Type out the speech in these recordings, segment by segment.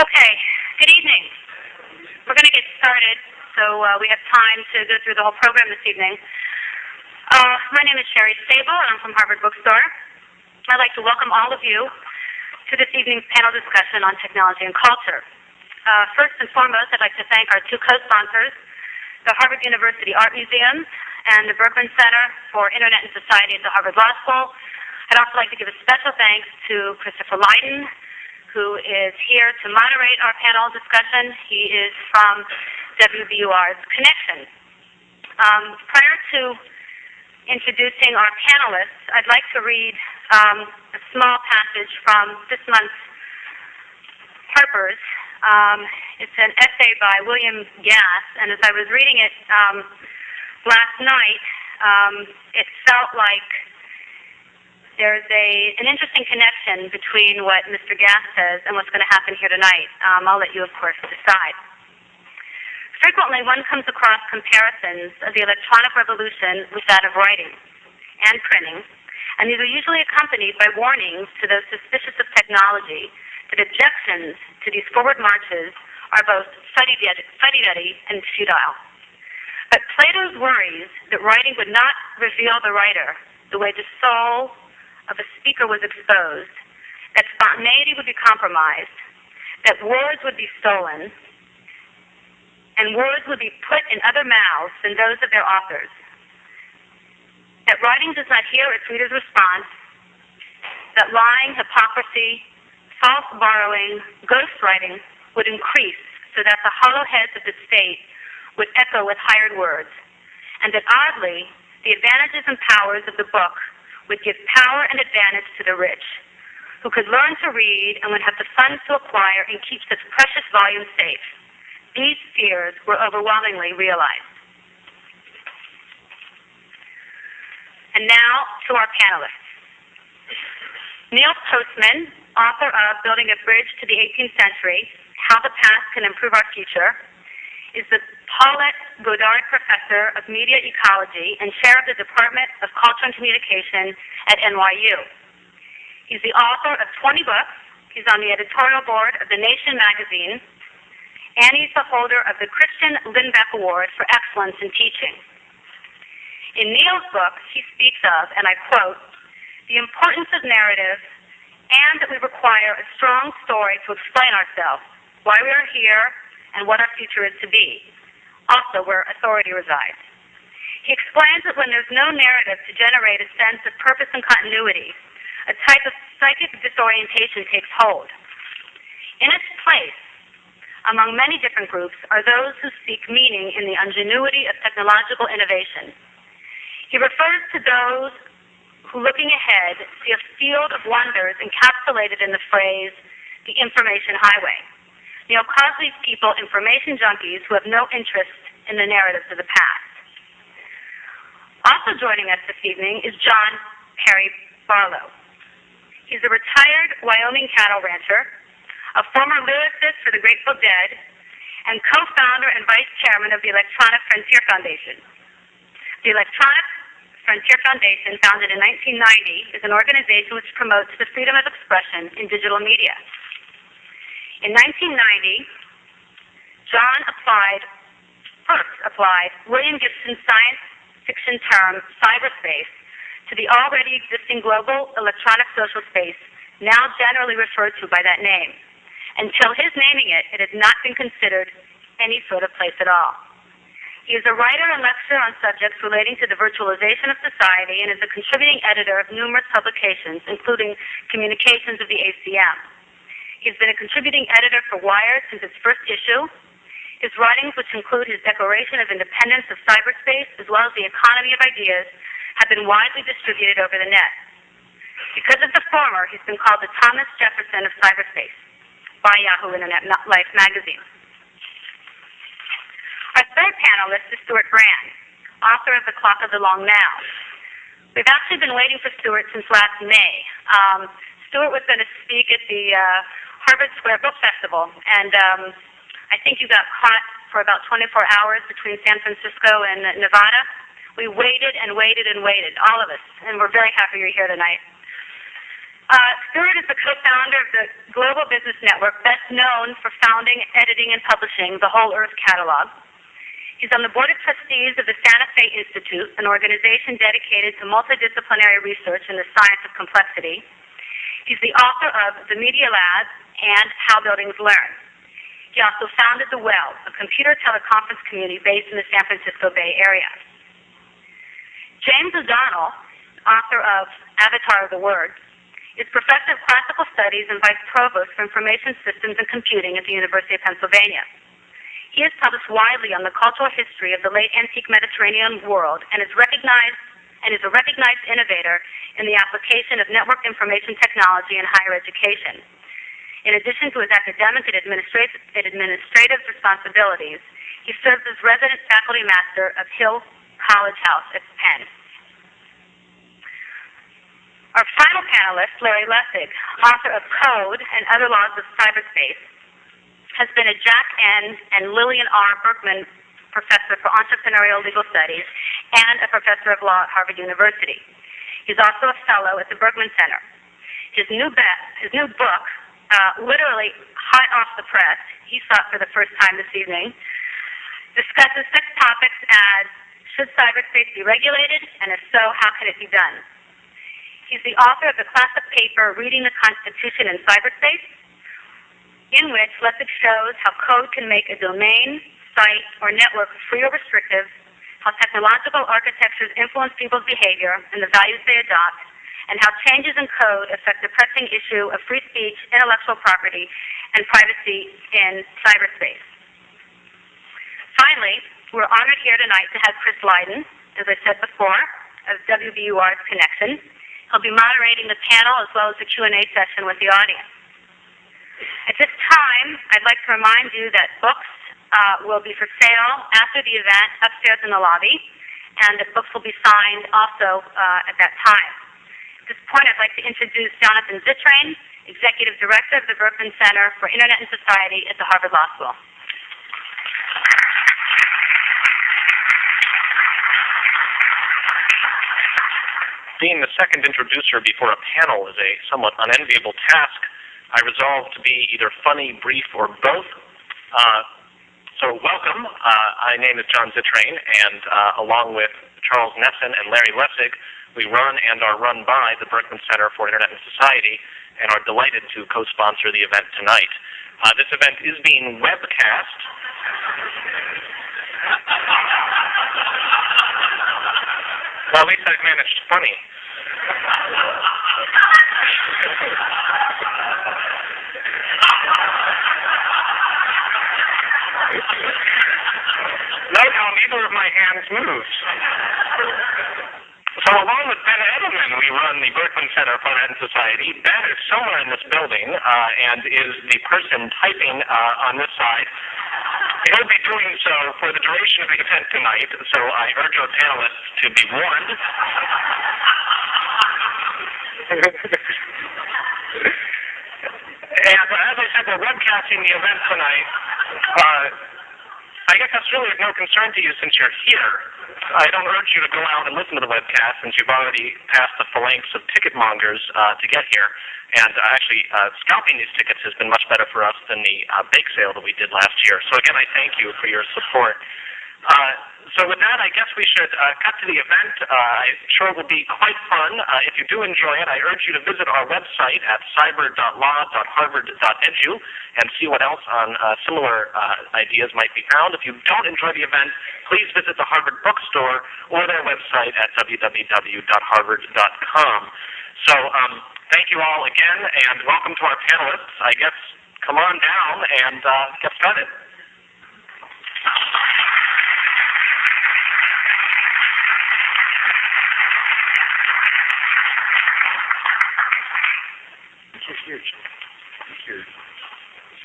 Okay, good evening. We're going to get started, so uh, we have time to go through the whole program this evening. Uh, my name is Sherry Stable, and I'm from Harvard Bookstore. I'd like to welcome all of you to this evening's panel discussion on technology and culture. Uh, first and foremost, I'd like to thank our two co-sponsors, the Harvard University Art Museum and the Berkman Center for Internet and Society at the Harvard Law School. I'd also like to give a special thanks to Christopher Lydon, who is here to moderate our panel discussion. He is from WBUR's Connection. Um, prior to introducing our panelists, I'd like to read um, a small passage from this month's Harper's. Um, it's an essay by William Gass, and as I was reading it um, last night, um, it felt like there's a, an interesting connection between what Mr. Gass says and what's going to happen here tonight. Um, I'll let you, of course, decide. Frequently, one comes across comparisons of the electronic revolution with that of writing and printing, and these are usually accompanied by warnings to those suspicious of technology that objections to these forward marches are both fuddy-duddy and futile. But Plato's worries that writing would not reveal the writer the way the soul of a speaker was exposed, that spontaneity would be compromised, that words would be stolen, and words would be put in other mouths than those of their authors. That writing does not hear its reader's response, that lying, hypocrisy, false borrowing, ghostwriting would increase so that the hollow heads of the state would echo with hired words, and that oddly, the advantages and powers of the book would give power and advantage to the rich, who could learn to read and would have the funds to acquire and keep such precious volumes safe. These fears were overwhelmingly realized. And now to our panelists. Neil Postman, author of Building a Bridge to the 18th Century, How the Past Can Improve Our Future, is the Paulette Goddard Professor of Media Ecology and Chair of the Department of Culture and Communication at NYU. He's the author of 20 books. He's on the editorial board of The Nation magazine, and he's the holder of the Christian Lindback Award for Excellence in Teaching. In Neil's book, he speaks of, and I quote, the importance of narrative and that we require a strong story to explain ourselves, why we are here, and what our future is to be, also where authority resides. He explains that when there's no narrative to generate a sense of purpose and continuity, a type of psychic disorientation takes hold. In its place, among many different groups, are those who seek meaning in the ingenuity of technological innovation. He refers to those who, looking ahead, see a field of wonders encapsulated in the phrase, the information highway. Neil calls these people information junkies who have no interest in the narratives of the past. Also joining us this evening is John Perry Barlow. He's a retired Wyoming cattle rancher, a former lyricist for the Grateful Dead, and co-founder and vice chairman of the Electronic Frontier Foundation. The Electronic Frontier Foundation, founded in 1990, is an organization which promotes the freedom of expression in digital media. In 1990, John applied, first applied William Gibson's science fiction term cyberspace to the already existing global electronic social space, now generally referred to by that name. Until his naming it, it had not been considered any sort of place at all. He is a writer and lecturer on subjects relating to the virtualization of society and is a contributing editor of numerous publications, including Communications of the ACM. He's been a contributing editor for Wired since its first issue. His writings, which include his Declaration of Independence of Cyberspace, as well as The Economy of Ideas, have been widely distributed over the net. Because of the former, he's been called the Thomas Jefferson of cyberspace by Yahoo Internet Life magazine. Our third panelist is Stewart Brand, author of The Clock of the Long Now. We've actually been waiting for Stewart since last May. Um, Stewart was going to speak at the uh, Harvard Square Book Festival, and um, I think you got caught for about 24 hours between San Francisco and Nevada. We waited and waited and waited, all of us, and we're very happy you're here tonight. Uh, Stewart is the co-founder of the Global Business Network, best known for founding, editing, and publishing the Whole Earth Catalog. He's on the board of trustees of the Santa Fe Institute, an organization dedicated to multidisciplinary research in the science of complexity. He's the author of The Media Lab and How Buildings Learn. He also founded The Well, a computer teleconference community based in the San Francisco Bay Area. James O'Donnell, author of Avatar of the Word, is professor of classical studies and vice provost for information systems and computing at the University of Pennsylvania. He has published widely on the cultural history of the late antique Mediterranean world and is recognized and is a recognized innovator in the application of network information technology in higher education. In addition to his academic and administrative, administrative responsibilities, he serves as resident faculty master of Hill College House at Penn. Our final panelist, Larry Lessig, author of Code and Other Laws of Cyberspace, has been a Jack N. and Lillian R. Berkman Professor for Entrepreneurial Legal Studies and a Professor of Law at Harvard University. He's also a Fellow at the Berkman Center. His new, be- his new book, uh, literally hot off the press, he saw it for the first time this evening, discusses such topics as should cyberspace be regulated, and if so, how can it be done? He's the author of the classic paper, Reading the Constitution in Cyberspace, in which Lessig shows how code can make a domain, site, or network free or restrictive, how technological architectures influence people's behavior and the values they adopt, and how changes in code affect the pressing issue of free speech, intellectual property, and privacy in cyberspace. Finally, we're honored here tonight to have Chris Lydon, as I said before, of WBUR's Connection. He'll be moderating the panel as well as the Q&A session with the audience. At this time, I'd like to remind you that books uh, will be for sale after the event upstairs in the lobby, and the books will be signed also uh, at that time. At this point, I'd like to introduce Jonathan Zittrain, Executive Director of the Berkman Center for Internet and Society at the Harvard Law School. Being the second introducer before a panel is a somewhat unenviable task. I resolved to be either funny, brief, or both. Uh, so welcome. Uh, my name is John Zittrain, and uh, along with Charles Nesson and Larry Lessig, we run and are run by the Berkman Center for Internet and Society, and are delighted to co-sponsor the event tonight. Uh, this event is being webcast. well, at least I've managed funny. Note how neither of my hands moves. So along with Ben Edelman, we run the Berkman Center for Art Society. Ben is somewhere in this building uh, and is the person typing uh, on this side. He'll be doing so for the duration of the event tonight, so I urge our panelists to be warned. and as I said, we're webcasting the event tonight. Uh, I guess that's really of no concern to you since you're here. I don't urge you to go out and listen to the webcast since you've already passed the phalanx of ticket mongers uh, to get here. And uh, actually, uh, scalping these tickets has been much better for us than the uh, bake sale that we did last year. So again, I thank you for your support. Uh, so with that, I guess we should uh, cut to the event. Uh, I'm sure it will be quite fun. Uh, if you do enjoy it, I urge you to visit our website at cyber.law.harvard.edu and see what else on uh, similar uh, ideas might be found. If you don't enjoy the event, please visit the Harvard Bookstore or their website at www.harvard.com. So um, thank you all again, and welcome to our panelists. I guess come on down and uh, get started.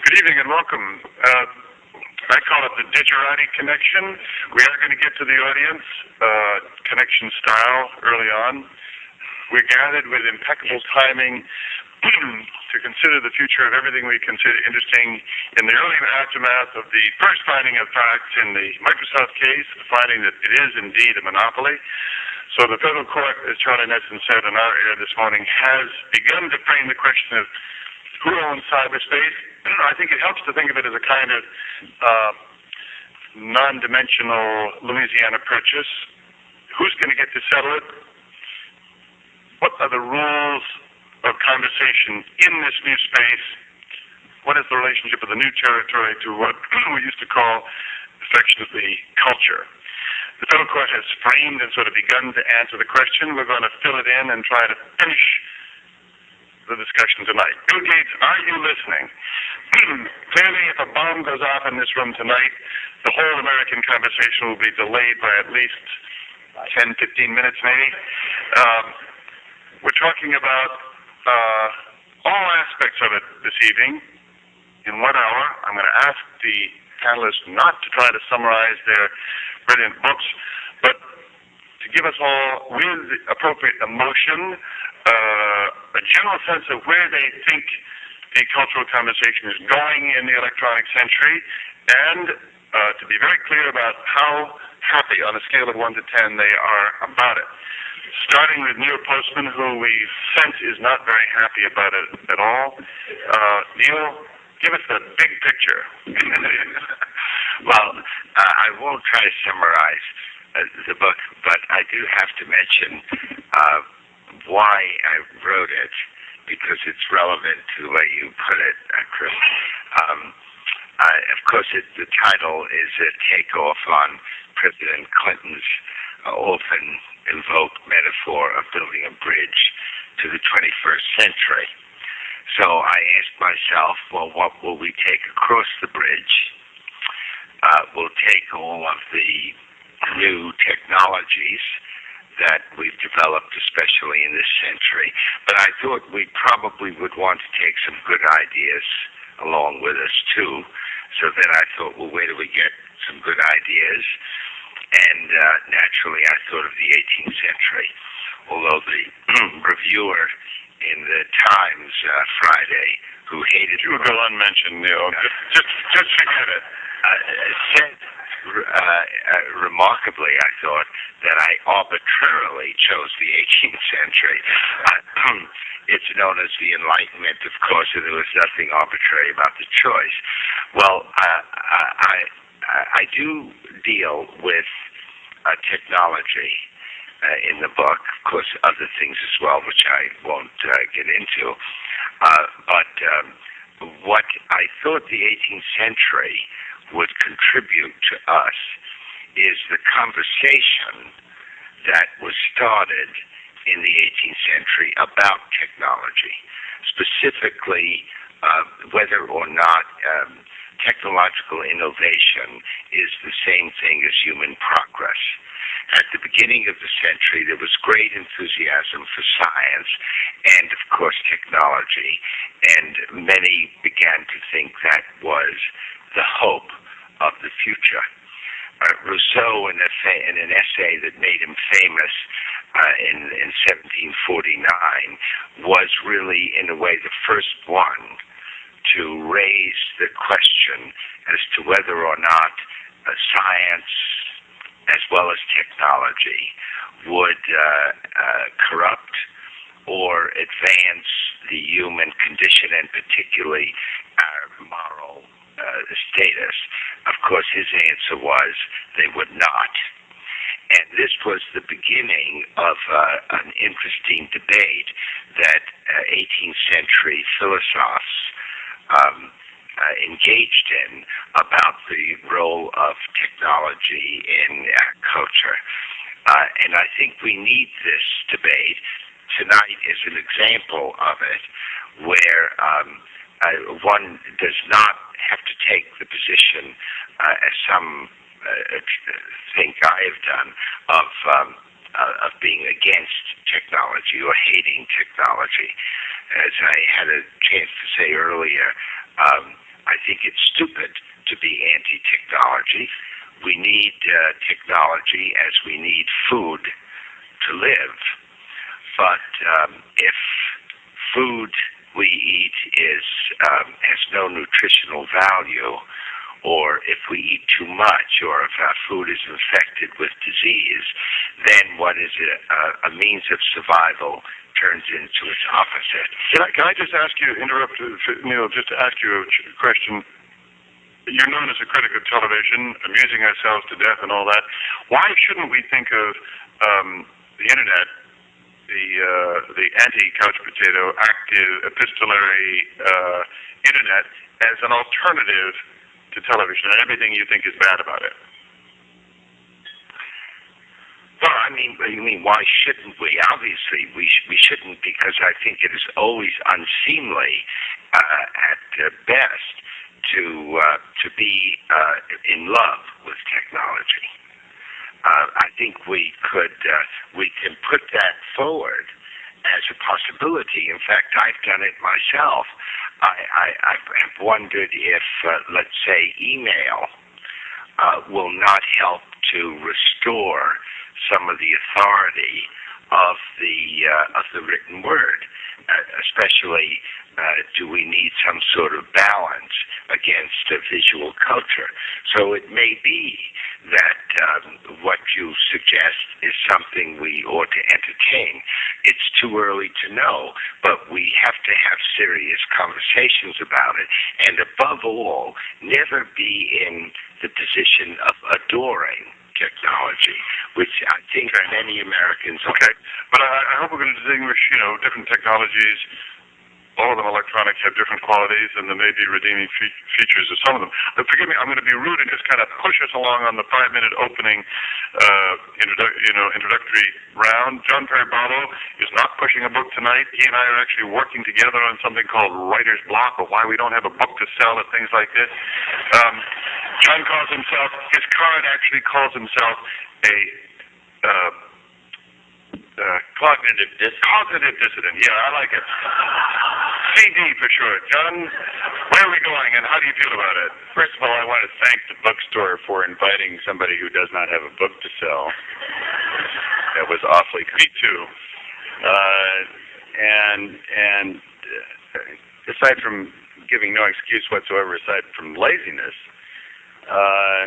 Good evening and welcome. Uh, I call it the Digerati Connection. We are going to get to the audience, uh, connection style, early on. We're gathered with impeccable timing to consider the future of everything we consider interesting in the early aftermath of the first finding of facts in the Microsoft case, finding that it is indeed a monopoly. So the federal court, as Charlie Nesson said in our air this morning, has begun to frame the question of who owns cyberspace. I think it helps to think of it as a kind of uh, non-dimensional Louisiana purchase. Who's going to get to settle it? What are the rules of conversation in this new space? What is the relationship of the new territory to what we used to call affectionately culture? The federal court has framed and sort of begun to answer the question. We're going to fill it in and try to finish the discussion tonight. Bill Gates, are you listening? Clearly, if a bomb goes off in this room tonight, the whole American conversation will be delayed by at least 10, 15 minutes, maybe. Um, we're talking about uh, all aspects of it this evening. In one hour, I'm going to ask the panelists not to try to summarize their brilliant books, but to give us all, with appropriate emotion, uh, a general sense of where they think the cultural conversation is going in the electronic century, and uh, to be very clear about how happy, on a scale of 1 to 10, they are about it. Starting with Neil Postman, who we sense is not very happy about it at all. Uh, Neil, give us the big picture. well, uh, I won't try to summarize uh, the book, but I do have to mention uh, why I wrote it because it's relevant to the way you put it, uh, Chris. Um, of course, it, the title is a takeoff on President Clinton's uh, often invoked metaphor of building a bridge to the 21st century. So I asked myself, well, what will we take across the bridge? Uh, we'll take all of the new technologies that we've developed, especially in this century. But I thought we probably would want to take some good ideas along with us too. So then I thought, well, where do we get some good ideas? And uh, naturally, I thought of the 18th century. Although the reviewer in the Times uh, Friday, who hated you go unmentioned, Neil. Just, just, just forget it. Uh, said uh, uh, remarkably, I thought, that I arbitrarily chose the 18th century. Uh, it's known as the Enlightenment, of course, and there was nothing arbitrary about the choice. Well, uh, I, I, I do deal with uh, technology uh, in the book, of course, other things as well, which I won't uh, get into. Uh, but um, what I thought the 18th century would contribute to us is the conversation that was started in the 18th century about technology, specifically uh, whether or not um, technological innovation is the same thing as human progress. At the beginning of the century, there was great enthusiasm for science and, of course, technology, and many began to think that was the hope of the future. Uh, Rousseau, in, fa- in, an essay that made him famous uh, in, in 1749, was really, in a way, the first one to raise the question as to whether or not uh, science, as well as technology, would uh, uh, corrupt or advance the human condition and particularly our moral uh, status. Of course, his answer was they would not. And this was the beginning of uh, an interesting debate that uh, 18th century philosophes um, uh, engaged in about the role of technology in culture. Uh, and I think we need this debate. Tonight is an example of it where um, uh, one does not have to take the position, uh, as some uh, think I have done, of um, uh, of being against technology or hating technology. As I had a chance to say earlier, um, I think it's stupid to be anti-technology. We need uh, technology as we need food to live. But um, if food we eat is um, has no nutritional value, or if we eat too much, or if our food is infected with disease, then what is a, a, a means of survival turns into its opposite. Can I, can I just ask you, interrupt, Neil, just to ask you a question? You're known as a critic of television, amusing ourselves to death and all that. Why shouldn't we think of um, the internet, the uh, the anti-couch potato, active epistolary uh, internet, as an alternative to television and everything you think is bad about it? Well, I mean, I mean, why shouldn't we? Obviously, we sh- we shouldn't because I think it is always unseemly uh, at uh, best to uh, to be uh, in love with technology. Uh, I think we could uh, we can put that forward as a possibility. In fact, I've done it myself. I, I have wondered if, uh, let's say, email uh, will not help to restore some of the authority of the uh, of the written word. Uh, especially, uh, do we need some sort of balance against a visual culture? So it may be that um, what you suggest is something we ought to entertain. It's too early to know, but we have to have serious conversations about it, and above all, never be in the position of adoring technology, which I think many Americans are. Okay, but I, I hope we're going to distinguish, you know, different technologies. All of them electronic have different qualities, and there may be redeeming fe- features of some of them. But forgive me, I'm going to be rude and just kind of push us along on the five-minute opening, uh, introdu- you know, introductory round. John Barlow is not pushing a book tonight. He and I are actually working together on something called writer's block, or why we don't have a book to sell and things like this. Um, John calls himself, his card actually calls himself a uh, uh, cognitive dis- cognitive dissident. Yeah, I like it. CD for sure. John, where are we going, and how do you feel about it? First of all, I want to thank the bookstore for inviting somebody who does not have a book to sell. That was awfully Me too. uh, and and uh, aside from giving no excuse whatsoever, aside from laziness, uh,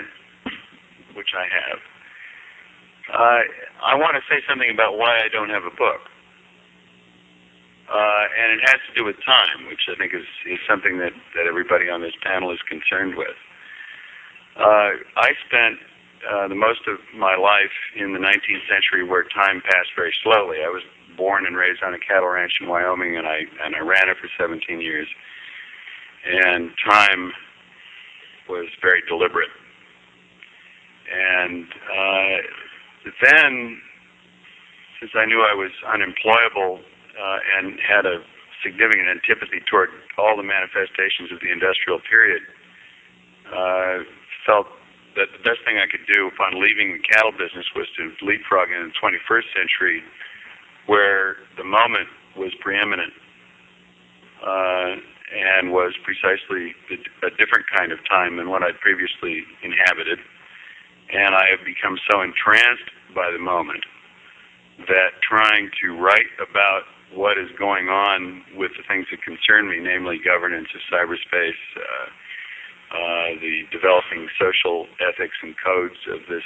which I have, uh, I want to say something about why I don't have a book. Uh, and it has to do with time, which I think is, is something that, that everybody on this panel is concerned with. Uh, I spent uh, the most of my life in the 19th century where time passed very slowly. I was born and raised on a cattle ranch in Wyoming, and I and I ran it for 17 years. And time was very deliberate. And uh, then, since I knew I was unemployable uh, and had a significant antipathy toward all the manifestations of the industrial period, uh, felt that the best thing I could do upon leaving the cattle business was to leapfrog into the 21st century, where the moment was preeminent uh, and was precisely a different kind of time than what I'd previously inhabited. And I have become so entranced by the moment that trying to write about what is going on with the things that concern me, namely governance of cyberspace, uh, uh, the developing social ethics and codes of this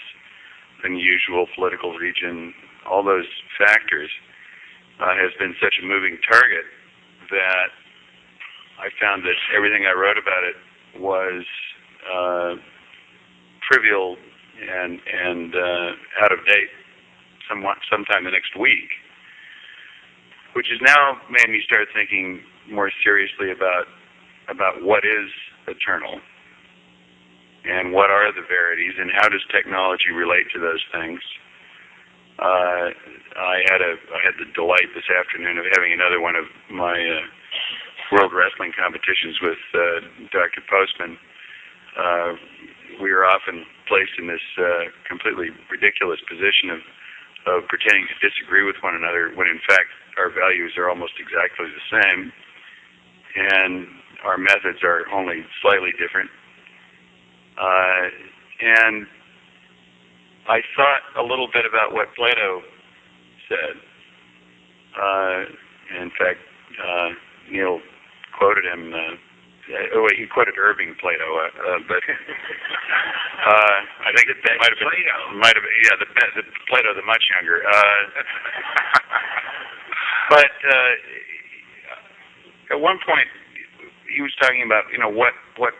unusual political region, all those factors, uh, has been such a moving target that I found that everything I wrote about it was uh, trivial and and uh, out of date somewhat sometime the next week, which has now made me start thinking more seriously about about what is eternal and what are the verities and how does technology relate to those things. Uh, I had a I had the delight this afternoon of having another one of my uh, World Wrestling competitions with uh, Dr. Postman. Uh, we are often placed in this uh, completely ridiculous position of of pretending to disagree with one another when in fact our values are almost exactly the same and our methods are only slightly different. Uh, and I thought a little bit about what Plato said. Uh, in fact, uh, Neil quoted him uh, oh, wait, he quoted Irving Plato, uh, uh, but uh, I think it might have been Plato. might have yeah the, the Plato the much younger. Uh, but uh, at one point he was talking about you know what what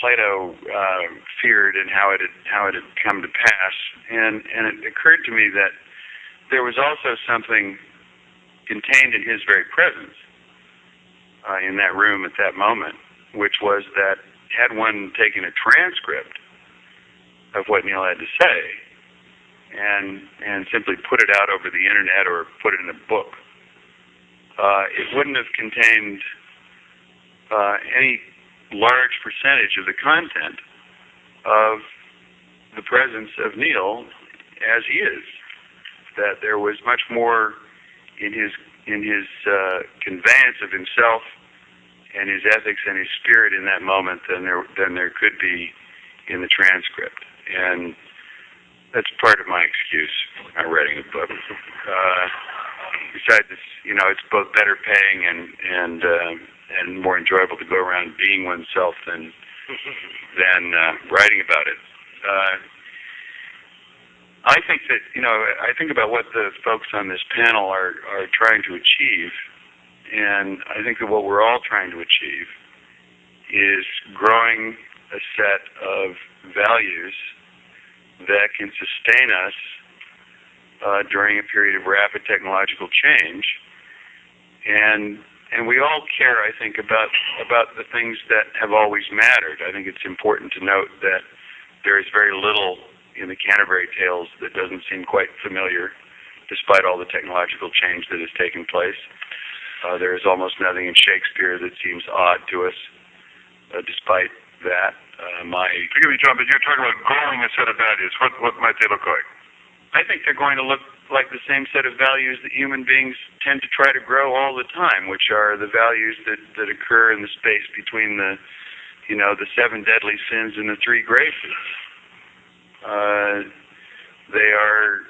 Plato uh, feared and how it had how it had come to pass, and and it occurred to me that there was also something contained in his very presence uh, in that room at that moment, which was that had one taken a transcript of what Neil had to say and and simply put it out over the internet or put it in a book, uh, it wouldn't have contained uh, any large percentage of the content of the presence of Neil as he is. That there was much more in his in his uh, conveyance of himself and his ethics and his spirit in that moment than there than there could be in the transcript. And that's part of my excuse for not writing a book. Uh, besides, it's, you know, it's both better paying and and uh, and more enjoyable to go around being oneself than than uh, writing about it. Uh, I think that you know I think about what the folks on this panel are are trying to achieve, and I think that what we're all trying to achieve is growing a set of values that can sustain us uh, during a period of rapid technological change, and and we all care, I think, about about the things that have always mattered. I think it's important to note that there is very little in the Canterbury Tales that doesn't seem quite familiar, despite all the technological change that has taken place. Uh, there is almost nothing in Shakespeare that seems odd to us, uh, despite that. Uh, my Forgive me, John, but you're talking about growing a set of values. What what might they look like? I think they're going to look like the same set of values that human beings tend to try to grow all the time, which are the values that, that occur in the space between the, you know, the seven deadly sins and the three graces. Uh, they are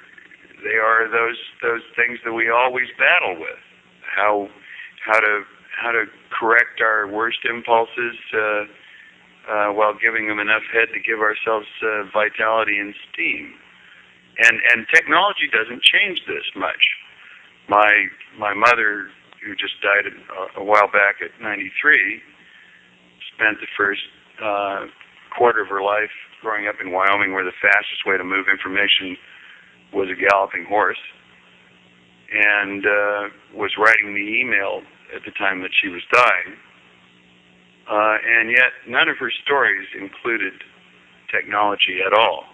they are those those things that we always battle with. How how to how to correct our worst impulses uh, uh, while giving them enough head to give ourselves uh, vitality and steam and and technology doesn't change this much. My my mother, who just died a, a while back at 93, spent the first uh, quarter of her life growing up in Wyoming, where the fastest way to move information was a galloping horse, and uh, was writing the email at the time that she was dying. Uh, and yet, none of her stories included technology at all.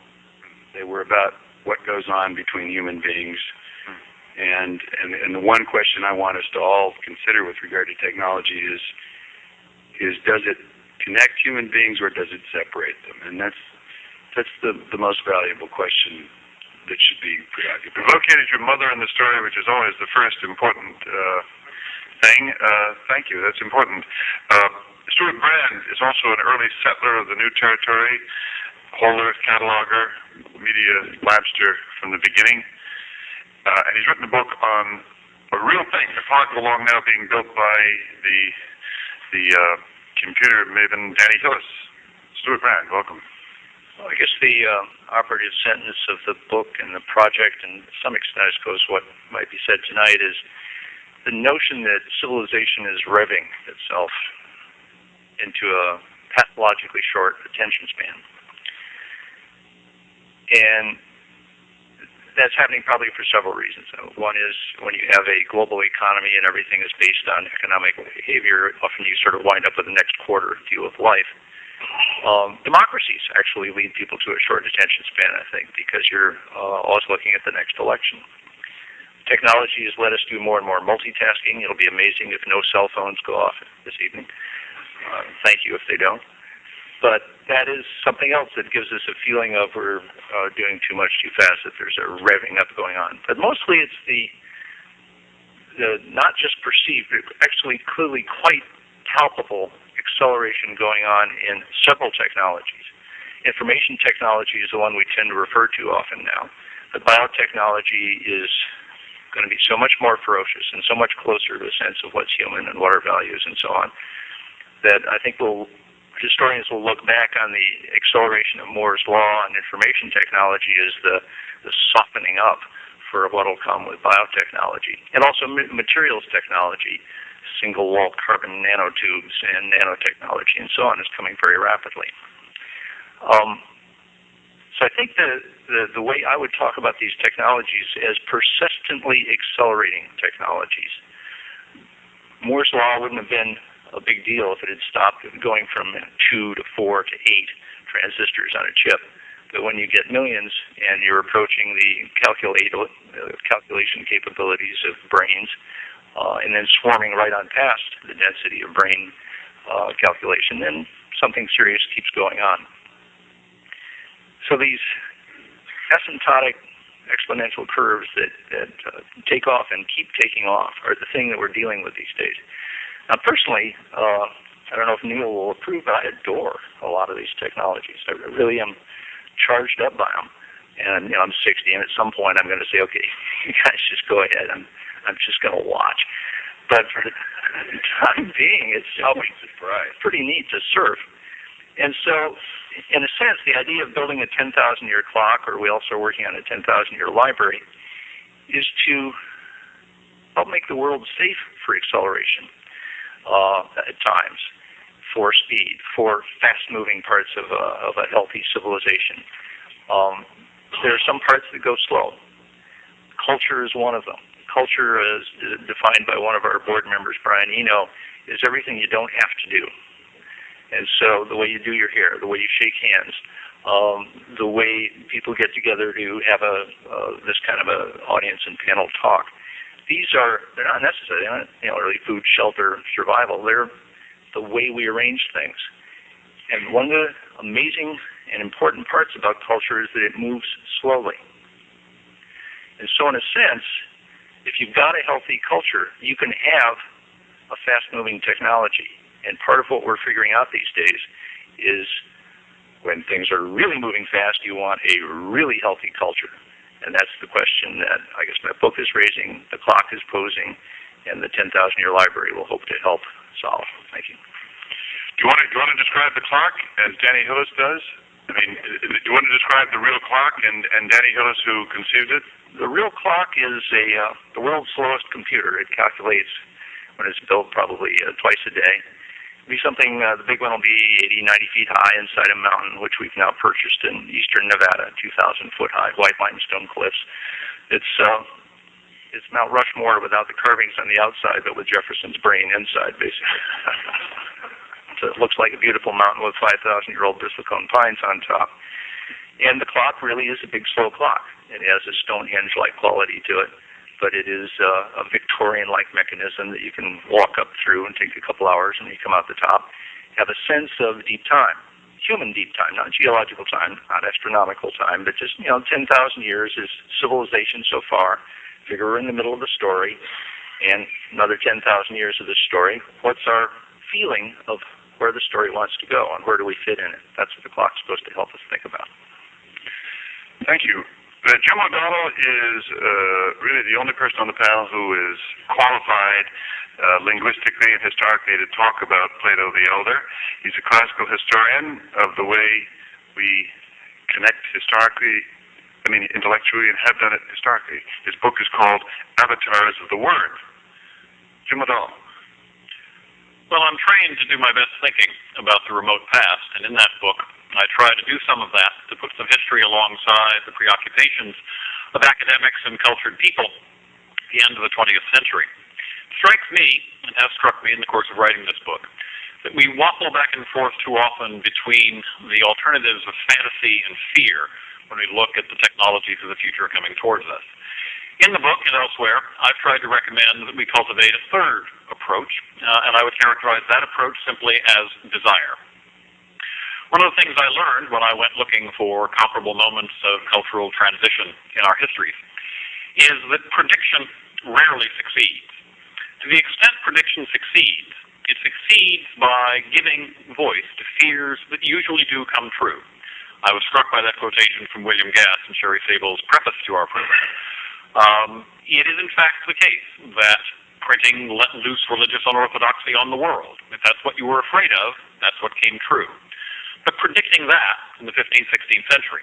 They were about what goes on between human beings. And, and and the one question I want us to all consider with regard to technology is is does it connect human beings or does it separate them? And that's that's the the most valuable question that should be preoccupied. Located your mother in the story, which is always the first important uh, thing. Uh, thank you. That's important. Uh, Stewart Brand is also an early settler of the new territory, holder, cataloger, media labster from the beginning. Uh, and he's written a book on a real thing, a park along now being built by the the uh, computer maven Danny Hillis. Stewart Brand, welcome. Well, I guess the uh, operative sentence of the book and the project, and to some extent, I suppose, what might be said tonight is the notion that civilization is revving itself into a pathologically short attention span. And that's happening probably for several reasons. One is when you have a global economy and everything is based on economic behavior, often you sort of wind up with the next quarter view of life. Um, democracies actually lead people to a short attention span, I think, because you're uh, always looking at the next election. Technology has let us do more and more multitasking. It'll be amazing if no cell phones go off this evening. Uh, thank you if they don't. But that is something else that gives us a feeling of we're uh, doing too much too fast, that there's a revving up going on. But mostly it's the, the not just perceived, but actually clearly quite palpable acceleration going on in several technologies. Information technology is the one we tend to refer to often now. But biotechnology is going to be so much more ferocious and so much closer to a sense of what's human and what are values and so on. that I think we'll historians will look back on the acceleration of Moore's law and information technology as the, the softening up for what will come with biotechnology and also materials technology, single wall carbon nanotubes and nanotechnology and so on is coming very rapidly. Um, so I think the, the, the way I would talk about these technologies as persistently accelerating technologies. Moore's law wouldn't have been a big deal if it had stopped going from two to four to eight transistors on a chip. But when you get millions and you're approaching the calculate, uh, calculation capabilities of brains, uh, and then swarming right on past the density of brain uh, calculation, then something serious keeps going on. So these asymptotic exponential curves that, that uh, take off and keep taking off are the thing that we're dealing with these days. Now, personally, uh, I don't know if Neil will approve, but I adore a lot of these technologies. I really am charged up by them. And you know, I'm 60, and at some point, I'm going to say, okay, you guys just go ahead. I'm I'm just going to watch. But for the time being, it's always pretty neat to surf. And so, in a sense, the idea of building a 10,000 year clock, or we also are working on a 10,000 year library, is to help make the world safe for acceleration uh, at times, for speed, for fast moving parts of a, of a healthy civilization. Um, there are some parts that go slow. Culture is one of them. Culture, is defined by one of our board members, Brian Eno, is everything you don't have to do. And so the way you do your hair, the way you shake hands, um, the way people get together to have a uh, this kind of a audience and panel talk, these are they're not necessary. They're not you know really food, shelter, survival. They're the way we arrange things. And one of the amazing and important parts about culture is that it moves slowly. And so, in a sense, if you've got a healthy culture, you can have a fast-moving technology. And part of what we're figuring out these days is when things are really moving fast, you want a really healthy culture. And that's the question that I guess my book is raising, the clock is posing, and the 10,000 year library will hope to help solve. Thank you. Do you want to, do you want to describe the clock as Danny Hillis does? I mean, do you want to describe the real clock and, and Danny Hillis who conceived it? The real clock is a uh, the world's slowest computer. It calculates when it's built probably uh, twice a day. Be something. Uh, the big one will be 80, 90 feet high inside a mountain, which we've now purchased in eastern Nevada, 2,000 foot high, white limestone cliffs. It's uh, it's Mount Rushmore without the carvings on the outside, but with Jefferson's brain inside, basically. so it looks like a beautiful mountain with 5,000 year old bristlecone pines on top. And the clock really is a big slow clock. It has a Stonehenge like quality to it, but it is uh, a Victorian like mechanism that you can walk up through and take a couple hours and you come out the top. Have a sense of deep time, human deep time, not geological time, not astronomical time, but just, you know, 10,000 years is civilization so far. Figure we're in the middle of the story, and another 10,000 years of this story. What's our feeling of where the story wants to go and where do we fit in it? That's what the clock's supposed to help us think about. Thank you. Uh, Jim O'Donnell is uh, really the only person on the panel who is qualified uh, linguistically and historically to talk about Plato the Elder. He's a classical historian of the way we connect historically, I mean intellectually, and have done it historically. His book is called Avatars of the Word. Jim O'Donnell. Well, I'm trained to do my best thinking about the remote past, and in that book, I try to do some of that to put some history alongside the preoccupations of academics and cultured people at the end of the 20th century. It strikes me, and has struck me in the course of writing this book, that we waffle back and forth too often between the alternatives of fantasy and fear when we look at the technologies of the future coming towards us. In the book and elsewhere, I've tried to recommend that we cultivate a third approach, uh, and I would characterize that approach simply as desire. One of the things I learned when I went looking for comparable moments of cultural transition in our histories is that prediction rarely succeeds. To the extent prediction succeeds, it succeeds by giving voice to fears that usually do come true. I was struck by that quotation from William Gass and Sherry Sable's preface to our program. Um, it is in fact the case that printing let loose religious unorthodoxy on the world. If that's what you were afraid of, that's what came true. But predicting that in the 15th, 16th century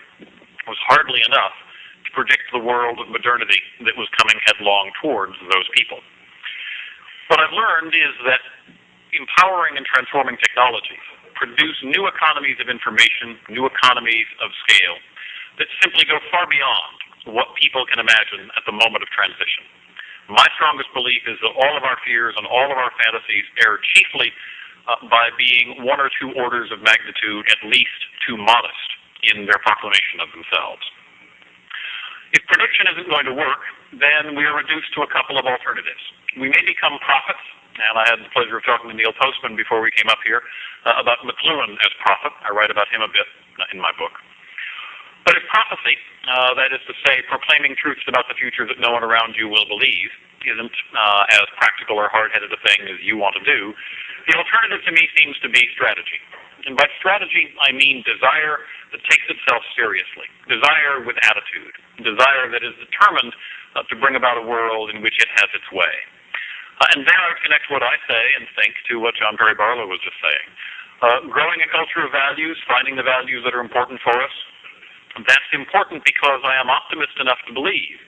was hardly enough to predict the world of modernity that was coming headlong towards those people. What I've learned is that empowering and transforming technologies produce new economies of information, new economies of scale that simply go far beyond what people can imagine at the moment of transition. My strongest belief is that all of our fears and all of our fantasies err chiefly uh, by being one or two orders of magnitude at least too modest in their proclamation of themselves. If prediction isn't going to work, then we are reduced to a couple of alternatives. We may become prophets, and I had the pleasure of talking to Neil Postman before we came up here uh, about McLuhan as prophet. I write about him a bit in my book. But if prophecy, uh, that is to say, proclaiming truths about the future that no one around you will believe, isn't uh, as practical or hard-headed a thing as you want to do, the alternative to me seems to be strategy. And by strategy, I mean desire that takes itself seriously, desire with attitude, desire that is determined uh, to bring about a world in which it has its way. Uh, and there I connect what I say and think to what John Perry Barlow was just saying. Uh, growing a culture of values, finding the values that are important for us, that's important because I am optimist enough to believe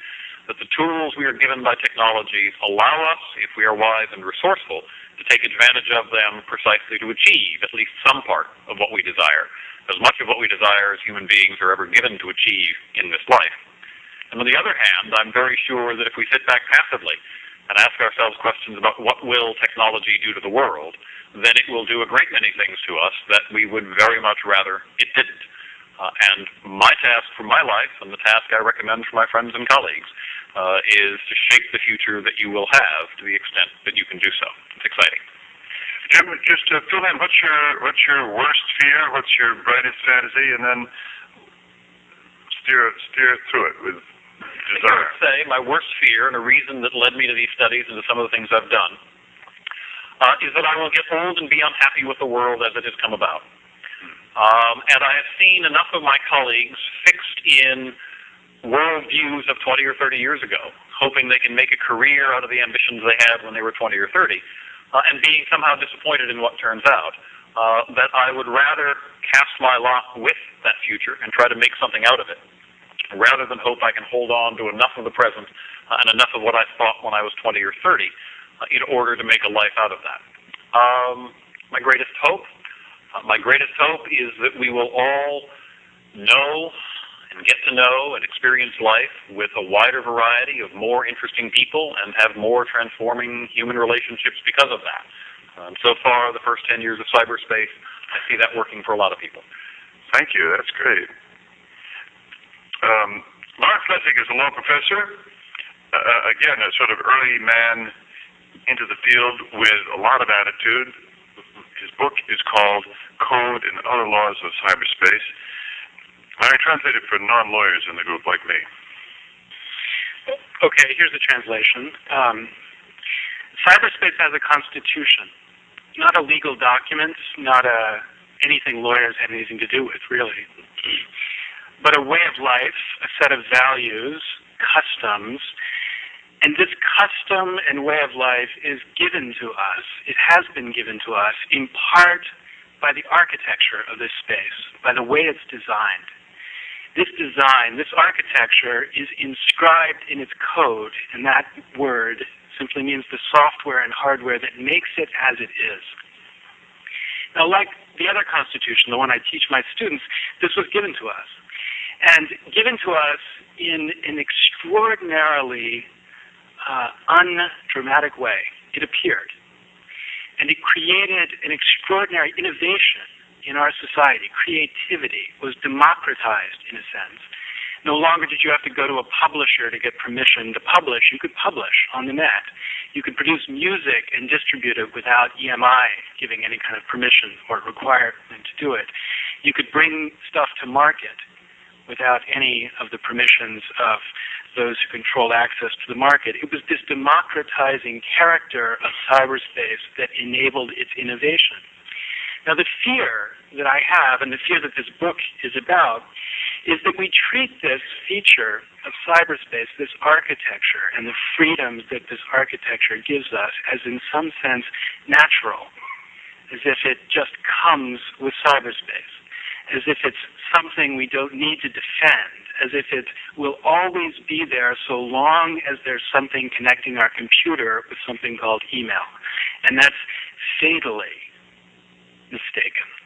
that the tools we are given by technologies allow us, if we are wise and resourceful, to take advantage of them precisely to achieve at least some part of what we desire, as much of what we desire as human beings are ever given to achieve in this life. And on the other hand, I'm very sure that if we sit back passively and ask ourselves questions about what will technology do to the world, then it will do a great many things to us that we would very much rather it didn't. Uh, and my task for my life, and the task I recommend for my friends and colleagues, uh, is to shape the future that you will have to the extent that you can do so. It's exciting. Jim, just to fill in, what's your what's your worst fear? What's your brightest fantasy? And then steer steer through it with I desire. would say my worst fear, and a reason that led me to these studies and to some of the things I've done, uh, is that I will get old and be unhappy with the world as it has come about. Um, and I have seen enough of my colleagues fixed in worldviews of 20 or 30 years ago, hoping they can make a career out of the ambitions they had when they were 20 or 30, uh, and being somehow disappointed in what turns out, uh, that I would rather cast my lot with that future and try to make something out of it, rather than hope I can hold on to enough of the present uh, and enough of what I thought when I was 20 or 30 uh, in order to make a life out of that. Um, my greatest hope uh, my greatest hope is that we will all know and get to know and experience life with a wider variety of more interesting people and have more transforming human relationships because of that. Um, so far, the first 10 years of cyberspace, I see that working for a lot of people. Thank you. That's great. Um, Lawrence Lessig is a law professor. Uh, again, a sort of early man into the field with a lot of attitude. His book is called Code and Other Laws of Cyberspace. I translated it for non-lawyers in the group like me. Okay, here's the translation. Um, cyberspace has a constitution, not a legal document, not a anything lawyers have anything to do with, really, but a way of life, a set of values, customs, and this custom and way of life is given to us. It has been given to us in part by the architecture of this space, by the way it's designed. This design, this architecture is inscribed in its code, and that word simply means the software and hardware that makes it as it is. Now, like the other constitution, the one I teach my students, this was given to us. And given to us in an extraordinarily uh, undramatic way. It appeared. And it created an extraordinary innovation in our society. Creativity was democratized in a sense. No longer did you have to go to a publisher to get permission to publish. You could publish on the net. You could produce music and distribute it without EMI giving any kind of permission or requirement to do it. You could bring stuff to market without any of the permissions of those who control access to the market. It was this democratizing character of cyberspace that enabled its innovation. Now, the fear that I have, and the fear that this book is about, is that we treat this feature of cyberspace, this architecture, and the freedoms that this architecture gives us as in some sense natural, as if it just comes with cyberspace, as if it's something we don't need to defend, as if it will always be there so long as there's something connecting our computer with something called email. And that's fatally mistaken.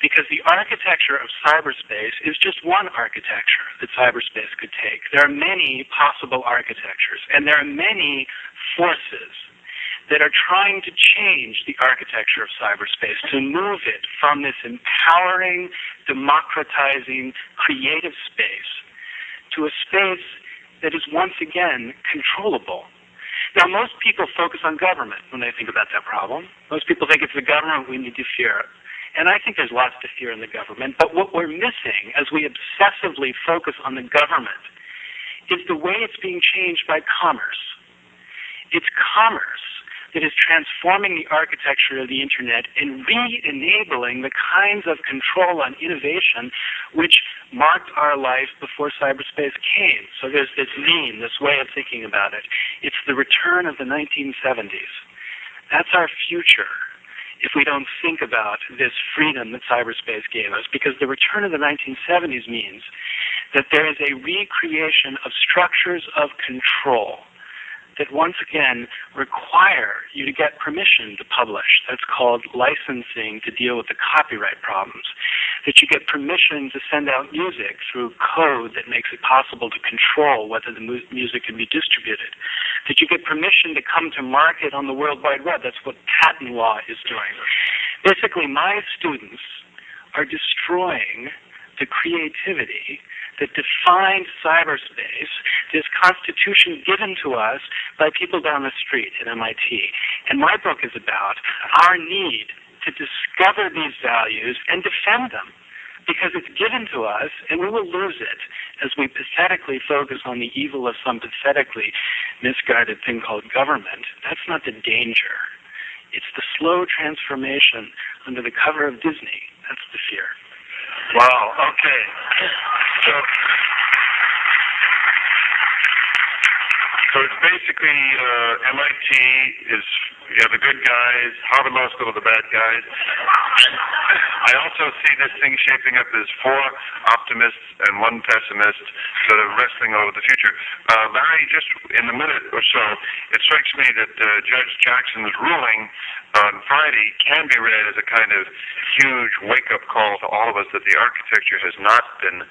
Because the architecture of cyberspace is just one architecture that cyberspace could take. There are many possible architectures, and there are many forces that are trying to change the architecture of cyberspace, to move it from this empowering, democratizing, creative space to a space that is once again controllable. Now, most people focus on government when they think about that problem. Most people think it's the government we need to fear. And I think there's lots to fear in the government. But what we're missing as we obsessively focus on the government is the way it's being changed by commerce. It's commerce that is transforming the architecture of the internet and re-enabling the kinds of control on innovation which marked our life before cyberspace came. So there's this meme, this way of thinking about it. It's the return of the 1970s. That's our future if we don't think about this freedom that cyberspace gave us, because the return of the 1970s means that there is a recreation of structures of control that once again require you to get permission to publish. That's called licensing to deal with the copyright problems. That you get permission to send out music through code that makes it possible to control whether the mu- music can be distributed. That you get permission to come to market on the World Wide Web. That's what patent law is doing. Basically, my students are destroying the creativity that defined cyberspace, this constitution given to us by people down the street at MIT. And my book is about our need to discover these values and defend them because it's given to us and we will lose it as we pathetically focus on the evil of some pathetically misguided thing called government. That's not the danger. It's the slow transformation under the cover of Disney. That's the fear. Wow, okay. So, so it's basically uh, MIT is you have the good guys, Harvard Law School are the bad guys. I also see this thing shaping up as four optimists and one pessimist that are wrestling over the future. Uh, Larry, just in a minute or so, it strikes me that uh, Judge Jackson's ruling on Friday can be read as a kind of huge wake-up call to all of us that the architecture has not been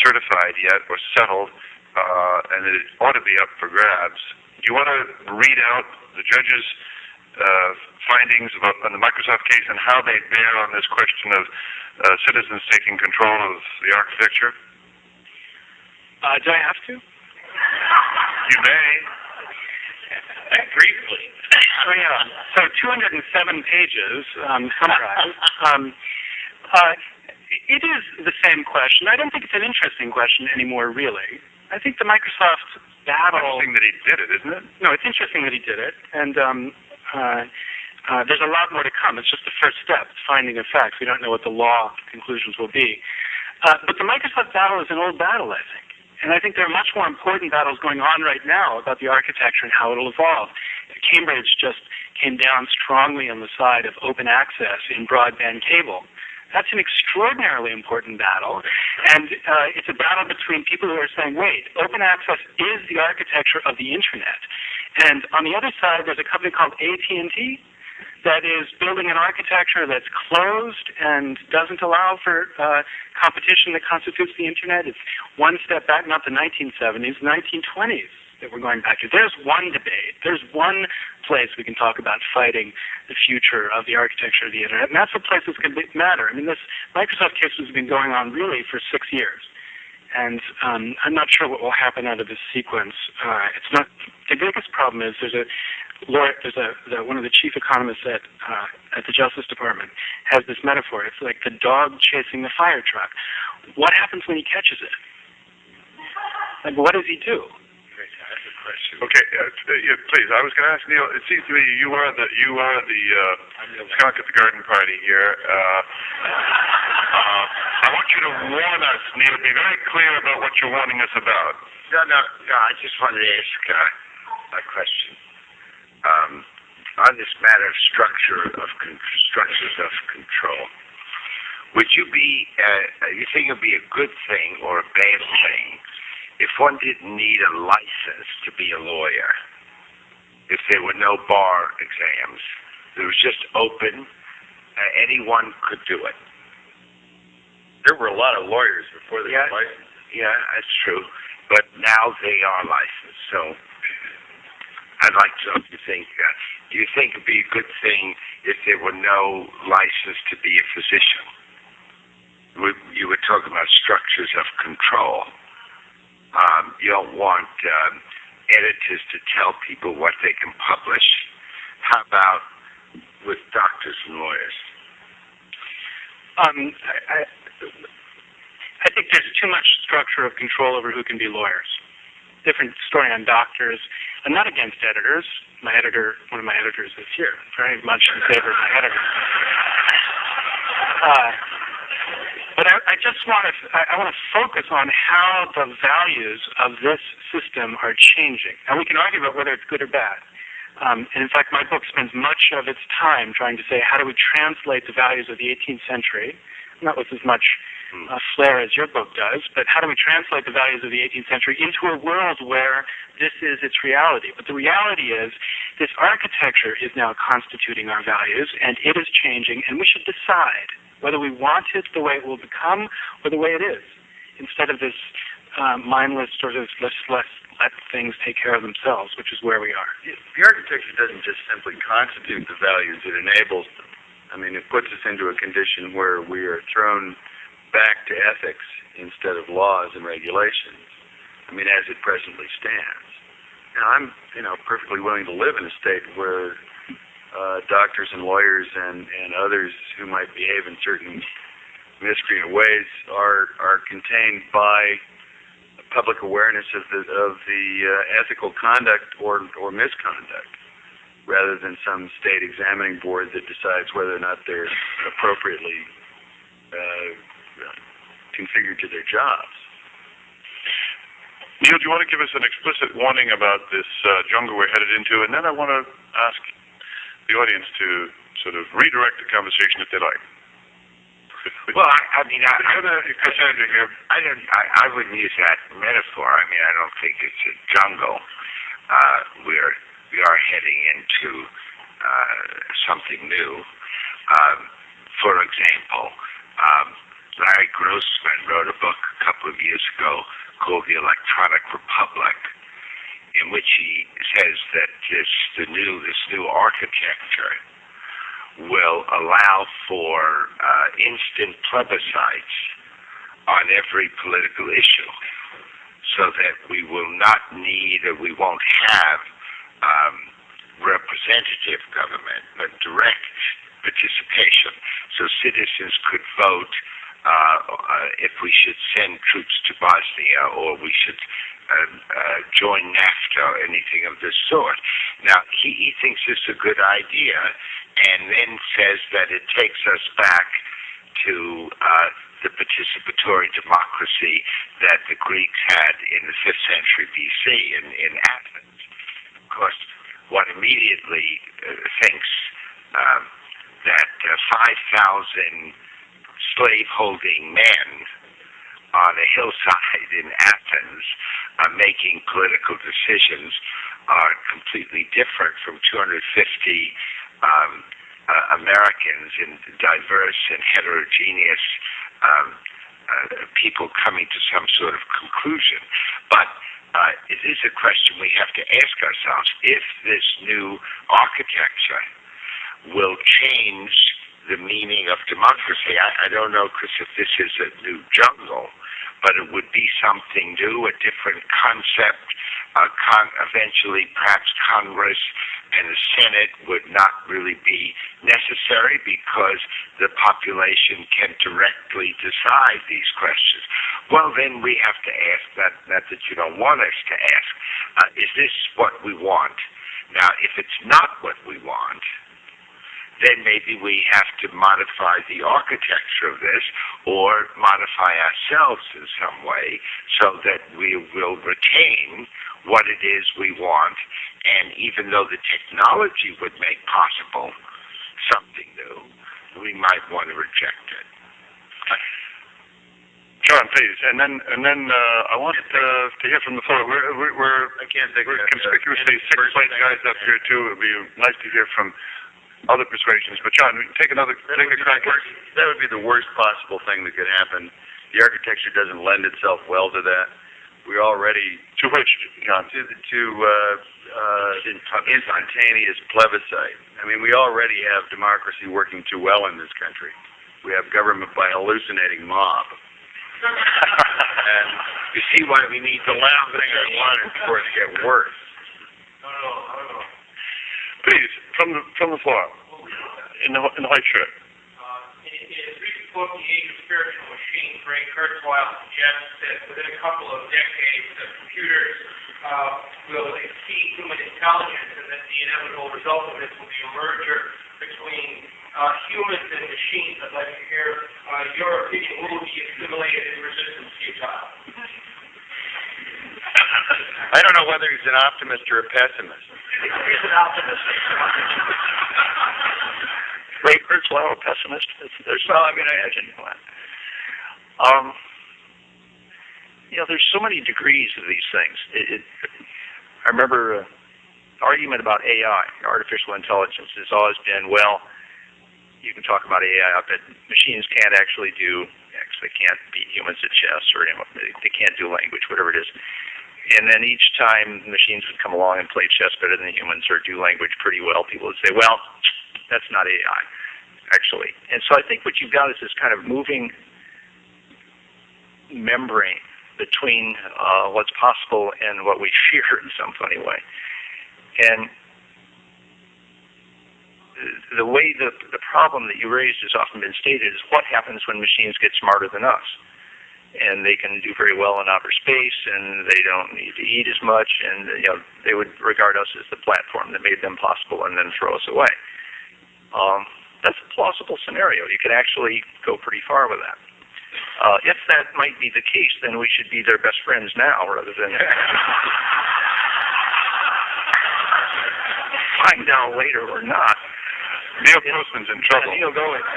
certified yet or settled, uh, and it ought to be up for grabs. Do you want to read out the judge's uh, findings about, on the Microsoft case and how they bear on this question of uh, citizens taking control of the architecture? Uh, do I have to? You may. Briefly. Oh yeah. So 207 pages um, summarized. um, uh, it is the same question. I don't think it's an interesting question anymore, really. I think the Microsoft battle. Interesting that he did it, isn't it? No, it's interesting that he did it, and um, uh, uh, there's a lot more to come. It's just the first step, it's finding of facts. We don't know what the law conclusions will be. Uh, but the Microsoft battle is an old battle, I think. And I think there are much more important battles going on right now about the architecture and how it'll evolve. Cambridge just came down strongly on the side of open access in broadband cable. That's an extraordinarily important battle, and uh, it's a battle between people who are saying, wait, open access is the architecture of the internet. And on the other side, there's a company called AT&T that is building an architecture that's closed and doesn't allow for uh, competition that constitutes the internet. It's one step back, not the 1970s, 1920s that we're going back to. There's one debate. There's one place we can talk about fighting the future of the architecture of the internet, and that's the place that's going to matter. I mean, this Microsoft case has been going on really for six years. And um, I'm not sure what will happen out of this sequence. Uh, it's not the biggest problem is there's a lawyer, there's a the, one of the chief economists at uh, at the Justice Department has this metaphor. It's like the dog chasing the fire truck. What happens when he catches it? Like, what does he do? Okay, uh, uh, yeah, please. I was going to ask Neil. It seems to me you are the you are the uh, skunk at the garden party here. Uh, uh, I want you to warn us, Neil. Be very clear about what you're warning us about. No, no, no, I just wanted to ask uh, a question. Um, on this matter of structure of con- structures of control, would you be, uh, you think it would be a good thing or a bad thing if one didn't need a license to be a lawyer? If there were no bar exams, it was just open, uh, anyone could do it. There were a lot of lawyers before they Yeah. were licensed. Yeah, that's true. But now they are licensed, so I'd like to know if you think, uh, do you think it'd be a good thing if there were no license to be a physician? We, you were talking about structures of control. Um, you don't want um, editors to tell people what they can publish. How about with doctors and lawyers? Um, I, I, think there's too much structure of control over who can be lawyers. Different story on doctors. I'm not against editors. My editor, one of my editors is here, very much in favor of my editor. Uh, but I, I just want to, I, want to focus on how the values of this system are changing. And we can argue about whether it's good or bad. Um, and in fact, my book spends much of its time trying to say how do we translate the values of the 18th century, not with as much uh, flair as your book does, but how do we translate the values of the 18th century into a world where this is its reality? But the reality is this architecture is now constituting our values, and it is changing, and we should decide whether we want it the way it will become or the way it is, instead of this uh, mindless sort of let's, let's let things take care of themselves, which is where we are. The architecture doesn't just simply constitute the values, it enables them. I mean, it puts us into a condition where we are thrown back to ethics instead of laws and regulations. I mean, as it presently stands. Now, I'm, you know, perfectly willing to live in a state where uh, doctors and lawyers and, and others who might behave in certain miscreant ways are are contained by public awareness of the of the uh, ethical conduct or or misconduct, rather than some state examining board that decides whether or not they're appropriately uh, configured to their jobs. Neil, do you want to give us an explicit warning about this uh, jungle we're headed into? And then I want to ask the audience to sort of redirect the conversation if they like. Well, I, I mean, I, I, Cassandra, here. I don't. I, I wouldn't use that metaphor. I mean, I don't think it's a jungle. Uh, we're we are heading into uh, something new. Um, for example, um, Larry Grossman wrote a book a couple of years ago called The Electronic Republic, in which he says that this the new this new architecture will allow for uh, instant plebiscites on every political issue so that we will not need or we won't have um, representative government, but direct participation. So citizens could vote uh, uh, if we should send troops to Bosnia or we should uh, uh, join NAFTA or anything of this sort. Now, he, he thinks this a good idea and then says that it takes us back to uh, the participatory democracy that the Greeks had in the 5th century BC in, in Athens. Of course, one immediately uh, thinks um, that uh, 5,000 slave-holding men on a hillside in Athens uh, making political decisions are completely different from 250 um, uh, Americans in diverse and heterogeneous um, uh, people coming to some sort of conclusion. But uh, it is a question we have to ask ourselves if this new architecture will change the meaning of democracy. I, I don't know, Chris, if this is a new jungle, but it would be something new, a different concept. Uh, con- eventually, perhaps Congress and the Senate would not really be necessary because the population can directly decide these questions. Well, then we have to ask that, not that you don't want us to ask, uh, is this what we want? Now, if it's not what we want, then maybe we have to modify the architecture of this or modify ourselves in some way so that we will retain what it is we want. And even though the technology would make possible something new, we might want to reject it. John, please, and then, and then, uh, I want, uh, to hear from the floor. We're, we're- we're, I can't think we're of that, conspicuously six person white guys up here too. It'd be nice to hear from other persuasions. But John, take another, That take would a be crack the worst, that would be the worst possible thing that could happen. The architecture doesn't lend itself well to that. We're already To which, John? to the, to uh, uh, instantaneous plebiscite. I mean, we already have democracy working too well in this country. We have government by hallucinating mob. and you see why we need the last thing I wanted for it to get worse. Please, from the, from the floor. In the, in the white shirt. Uh, in, his recent book, The Age of Spiritual Machines, Ray Kurzweil suggests that within a couple of decades, that computers uh, will exceed human intelligence, and that the inevitable result of this will be a merger between uh, humans and machines. I'd like to hear uh, your opinion. Will be assimilated and resistance futile? I don't know whether he's an optimist or a pessimist. He's an optimist. Ray Kurzweil, a pessimist? There's- There's, well, I mean, I imagine. Um, you know, there's so many degrees of these things. It, it, I remember uh, argument about AI, artificial intelligence, has always been, well, you can talk about AI, but machines can't actually do X. They can't beat humans at chess, or you know, they, they can't do language, whatever it is. And then each time machines would come along and play chess better than humans or do language pretty well, people would say, well, that's not AI, actually. And so I think what you've got is this kind of moving membrane between uh, what's possible and what we fear in some funny way. And the way the the problem that you raised has often been stated is what happens when machines get smarter than us, and they can do very well in outer space, and they don't need to eat as much, and you know they would regard us as the platform that made them possible, and then throw us away. Um, that's a plausible scenario. You could actually go pretty far with that. Uh, if that might be the case, then we should be their best friends now rather than find out later or not. Neil Grossman's in trouble. Neil, go ahead.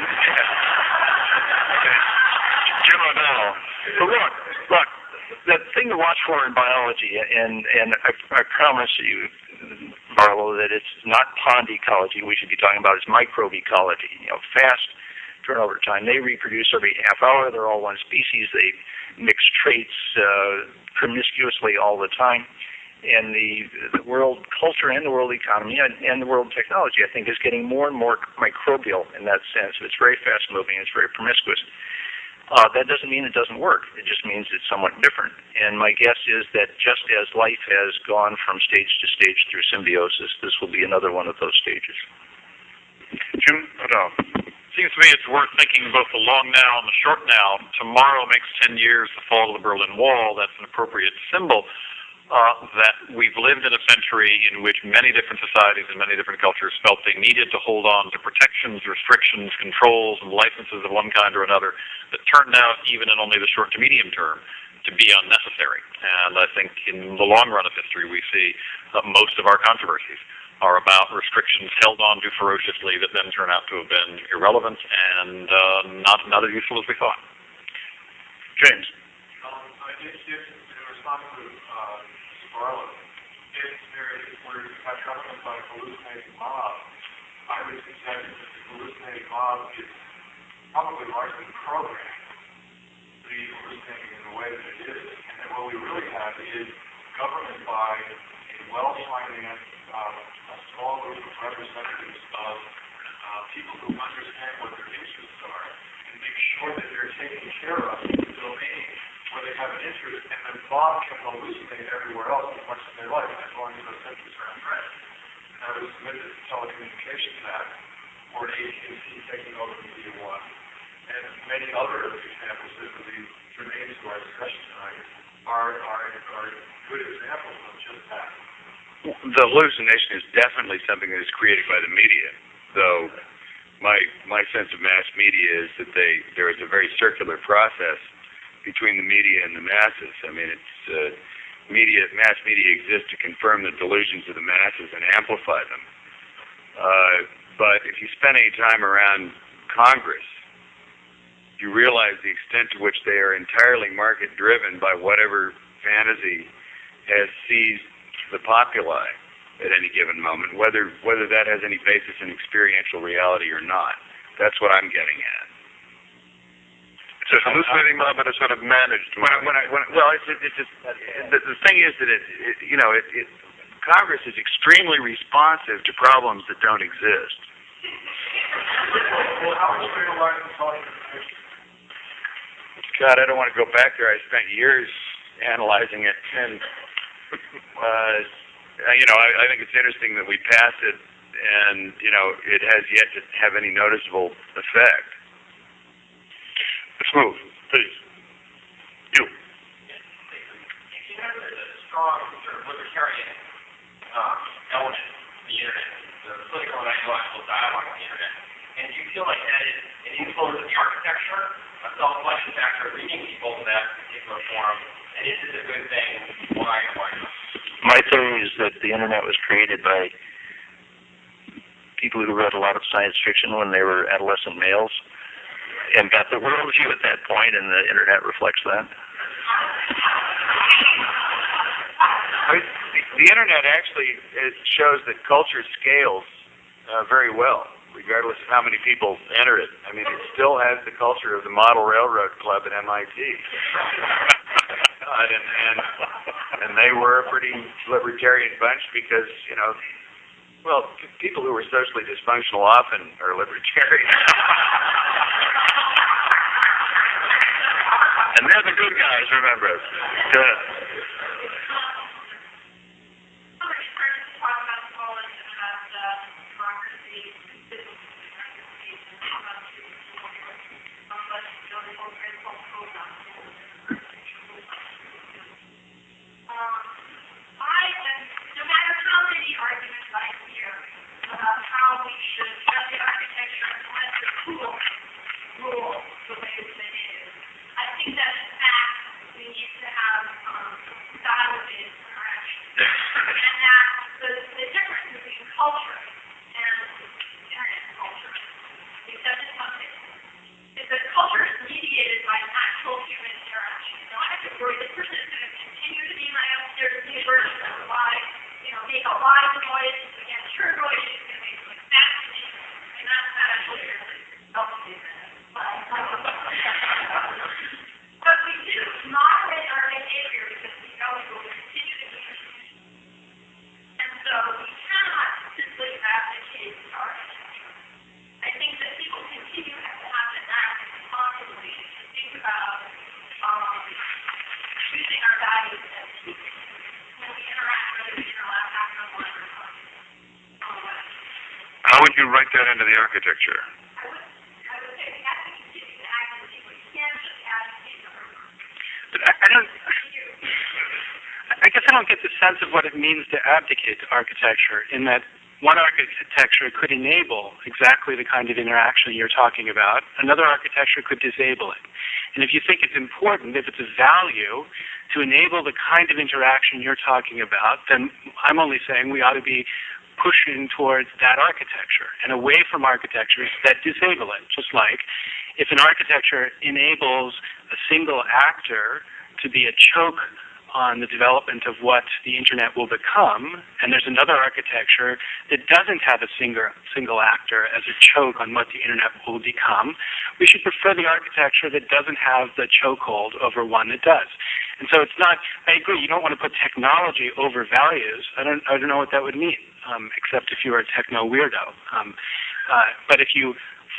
Jim O'Donnell. But look, look, the thing to watch for in biology, and and I, I promise you, Barlow, that it's not pond ecology we should be talking about. It's microbe ecology. You know, fast turnover time. They reproduce every half hour. They're all one species. They mix traits uh, promiscuously all the time. And the, the world culture and the world economy and, and the world technology, I think, is getting more and more microbial in that sense. It's very fast moving. It's very promiscuous. Uh, that doesn't mean it doesn't work. It just means it's somewhat different. And my guess is that just as life has gone from stage to stage through symbiosis, this will be another one of those stages. Jim O'Donnell. Seems to me it's worth thinking both the long now and the short now. Tomorrow makes 10 years the fall of the Berlin Wall. That's an appropriate symbol uh, that we've lived in a century in which many different societies and many different cultures felt they needed to hold on to protections, restrictions, controls, and licenses of one kind or another that turned out, even in only the short to medium term, to be unnecessary. And I think in the long run of history, we see that most of our controversies are about restrictions held on to ferociously that then turn out to have been irrelevant and uh, not not as useful as we thought. James. Um, I think if, in response to, uh, Barlow, if there is, where you have by a hallucinating mob, I would suggest that the hallucinating mob is probably largely programmed to be hallucinating in the way that it is, and that what we really have is government by a well-financed, um, a small group of representatives of, uh, people who understand what their interests are, and make sure that they're taken care of the domain where they have an interest, and the mob can hallucinate everywhere else as much as they like, as long as those interests are addressed. And I would submit that the Telecommunications Act, or AT&T taking over MediaOne, and many other examples that would be germane to our discussion tonight, are, are, are good examples of just that. The hallucination is definitely something that is created by the media, though my my sense of mass media is that they there is a very circular process between the media and the masses. I mean, it's uh, media mass media exists to confirm the delusions of the masses and amplify them. Uh, but if you spend any time around Congress, you realize the extent to which they are entirely market driven by whatever fantasy has seized the populi at any given moment, whether whether that has any basis in experiential reality or not. That's what I'm getting at. It's a hallucinating mob and a sort of managed When I, when I, when I, well, it's, it's just the, the thing is that it, it you know it, it Congress is extremely responsive to problems that don't exist. Well, how would you utilize the social commission? God, I don't want to go back there. I spent years analyzing it, and uh, you know, I, I think it's interesting that we passed it, and you know, it has yet to have any noticeable effect. Let's move, please. You. you know, there's a strong sort of libertarian um, element to the internet, the political and ideological dialogue on the internet. And do you feel like that is an influence of the architecture, a self-selection factor, leading people to that particular forum? And is this a good thing? Why and why not? My theory is that the internet was created by people who read a lot of science fiction when they were adolescent males and got the worldview at that point, and the internet reflects that. The, internet actually it shows that culture scales uh, very well, regardless of how many people enter it. I mean, it still has the culture of the Model Railroad Club at MIT. Uh, and, and and they were a pretty libertarian bunch because you know, well, people who were socially dysfunctional often are libertarian. and they're the good guys, remember. Yeah. Somebody started to talk about Poland and about uh, democracy, civil democracy, and about um, but you know, the whole great whole program. Um, I am, no matter how many arguments I hear about how we should have the architecture and let the tools rule the way that it is, I think that in fact we need to have um, dialogue-based interaction. And that the, the difference between culture and internet culture is that it's something, is that culture is mediated by actual human interaction. So I have to worry this person is going to continue to be my upstairs neighbor, she's going to lie, you know, make a lot of noise against her noise, she's going to make like that to me, and that's not actually really healthy. But we do moderate our behavior because we know it will continue to be and so we cannot simply abdicate our architecture. I think that people continue to have to act responsibly to think about um, choosing our values as people when we interact, whether we interact back online or not. Um, How would you write that into the architecture? I would, I would say we have to continue to act as we can't just advocate our But I, I don't. I guess I don't get the sense of what it means to abdicate to architecture in that one architecture could enable exactly the kind of interaction you're talking about. Another architecture could disable it. And if you think it's important, if it's a value to enable the kind of interaction you're talking about, then I'm only saying we ought to be pushing towards that architecture and away from architectures that disable it. Just like if an architecture enables a single actor to be a choke on the development of what the internet will become, and there's another architecture that doesn't have a single single actor as a choke on what the internet will become, we should prefer the architecture that doesn't have the chokehold over one that does. And so it's not. I agree. You don't want to put technology over values. I don't. I don't know what that would mean, um, except if you were a techno weirdo. Um, uh, but if you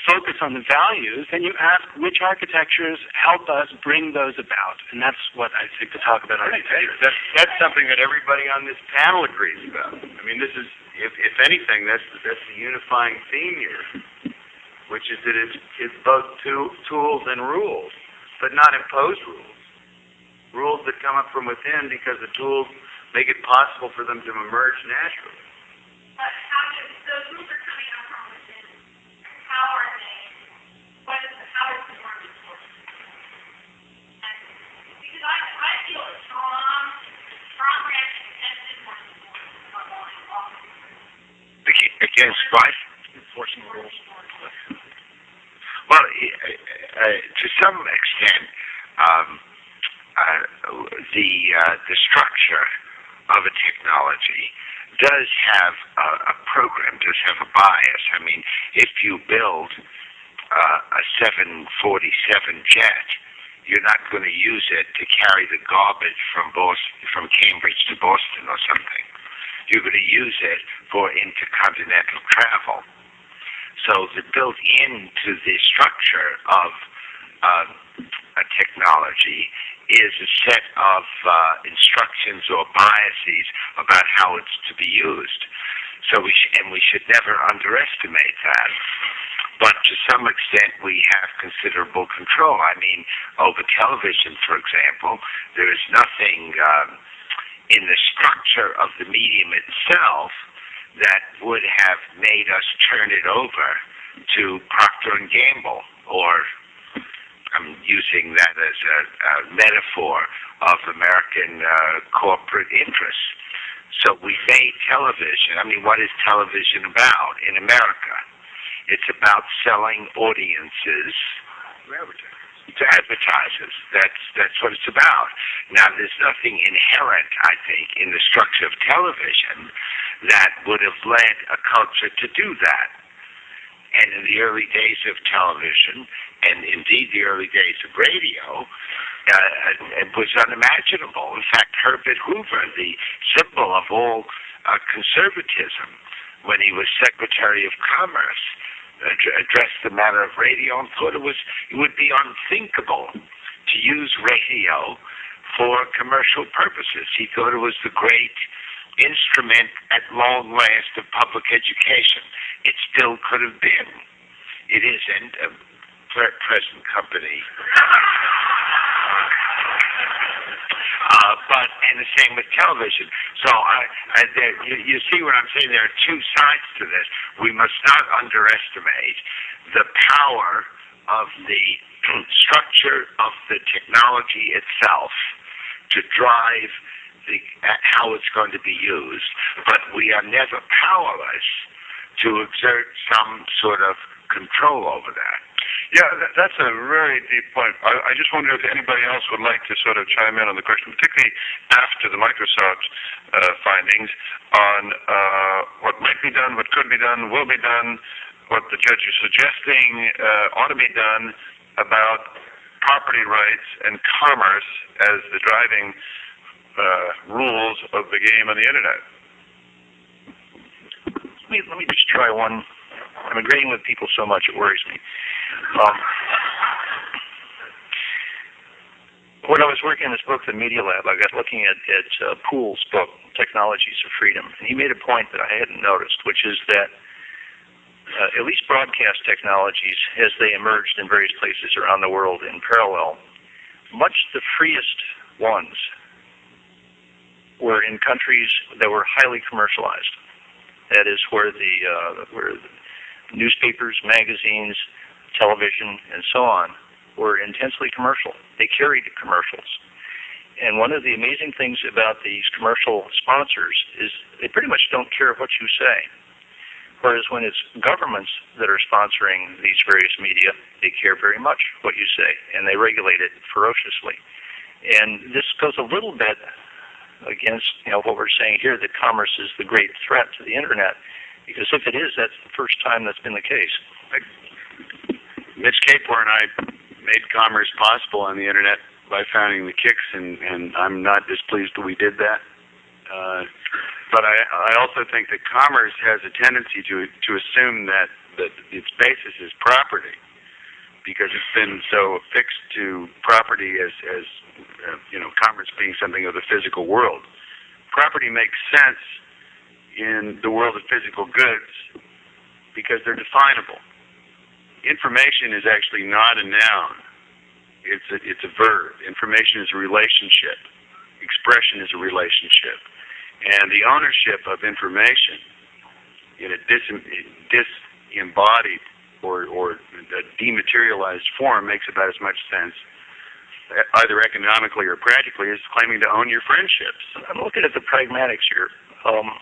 focus on the values, then you ask which architectures help us bring those about, and that's what I think to talk about I think architecture. that's that's something that everybody on this panel agrees about. I mean, this is, if if anything, that's that's the unifying theme here, which is that it's it's both two tools and rules, but not imposed rules. Rules that come up from within because the tools make it possible for them to emerge naturally. But how do, those rules are coming up from within. How are Against what? Enforcing rules. Well, uh, to some extent, um, uh, the uh, the structure of a technology does have a, a program, does have a bias. I mean, if you build uh, a 747 jet, you're not going to use it to carry the garbage from Boston, from Cambridge to Boston or something. You're going to use it for intercontinental travel. So the built into the structure of uh, a technology is a set of uh, instructions or biases about how it's to be used. So we sh- and we should never underestimate that. But to some extent, we have considerable control. I mean, over television, for example, there is nothing um, in the structure of the medium itself that would have made us turn it over to Procter and Gamble, or I'm using that as a, a metaphor of American uh, corporate interests. So we made television. I mean, what is television about in America? It's about selling audiences to advertisers. That's that's what it's about. Now, there's nothing inherent, I think, in the structure of television that would have led a culture to do that. And in the early days of television, and indeed the early days of radio, uh, it was unimaginable. In fact, Herbert Hoover, the symbol of all uh, conservatism, when he was Secretary of Commerce, addressed the matter of radio and thought it was it would be unthinkable to use radio for commercial purposes. He thought it was the great instrument at long last of public education. It still could have been. It isn't a uh, pre- present company. Uh, but and the same with television. So I, I there, you, you see what I'm saying. There are two sides to this. We must not underestimate the power of the structure of the technology itself to drive the uh, how it's going to be used. But we are never powerless to exert some sort of control over that. Yeah, that, that's a very deep point. I, I just wonder if anybody else would like to sort of chime in on the question, particularly after the Microsoft uh, findings on uh, what might be done, what could be done, will be done, what the judge is suggesting uh, ought to be done about property rights and commerce as the driving uh, rules of the game on the internet. Let me, let me just try one. I'm agreeing with people so much it worries me. Um, when I was working on this book, The Media Lab, I got looking at, at uh, Pool's book, Technologies of Freedom, and he made a point that I hadn't noticed, which is that uh, at least broadcast technologies, as they emerged in various places around the world in parallel, much the freest ones were in countries that were highly commercialized. That is where the uh, where newspapers, magazines, television, and so on were intensely commercial. They carried commercials. And one of the amazing things about these commercial sponsors is they pretty much don't care what you say. Whereas when it's governments that are sponsoring these various media, they care very much what you say, and they regulate it ferociously. And this goes a little bit against you know what we're saying here that commerce is the great threat to the internet, because if it is, that's the first time that's been the case. Mitch Kapor and I made commerce possible on the internet by founding the CIX, and, and I'm not displeased that we did that. Uh, but I, I also think that commerce has a tendency to to assume that, that its basis is property, because it's been so affixed to property as as uh, you know commerce being something of the physical world. Property makes sense in the world of physical goods because they're definable information is actually not a noun. It's a, it's a verb. Information is a relationship. Expression is a relationship. And the ownership of information in a dis, disembodied or, or a dematerialized form makes about as much sense either economically or practically as claiming to own your friendships. I'm looking at the pragmatics here. Um,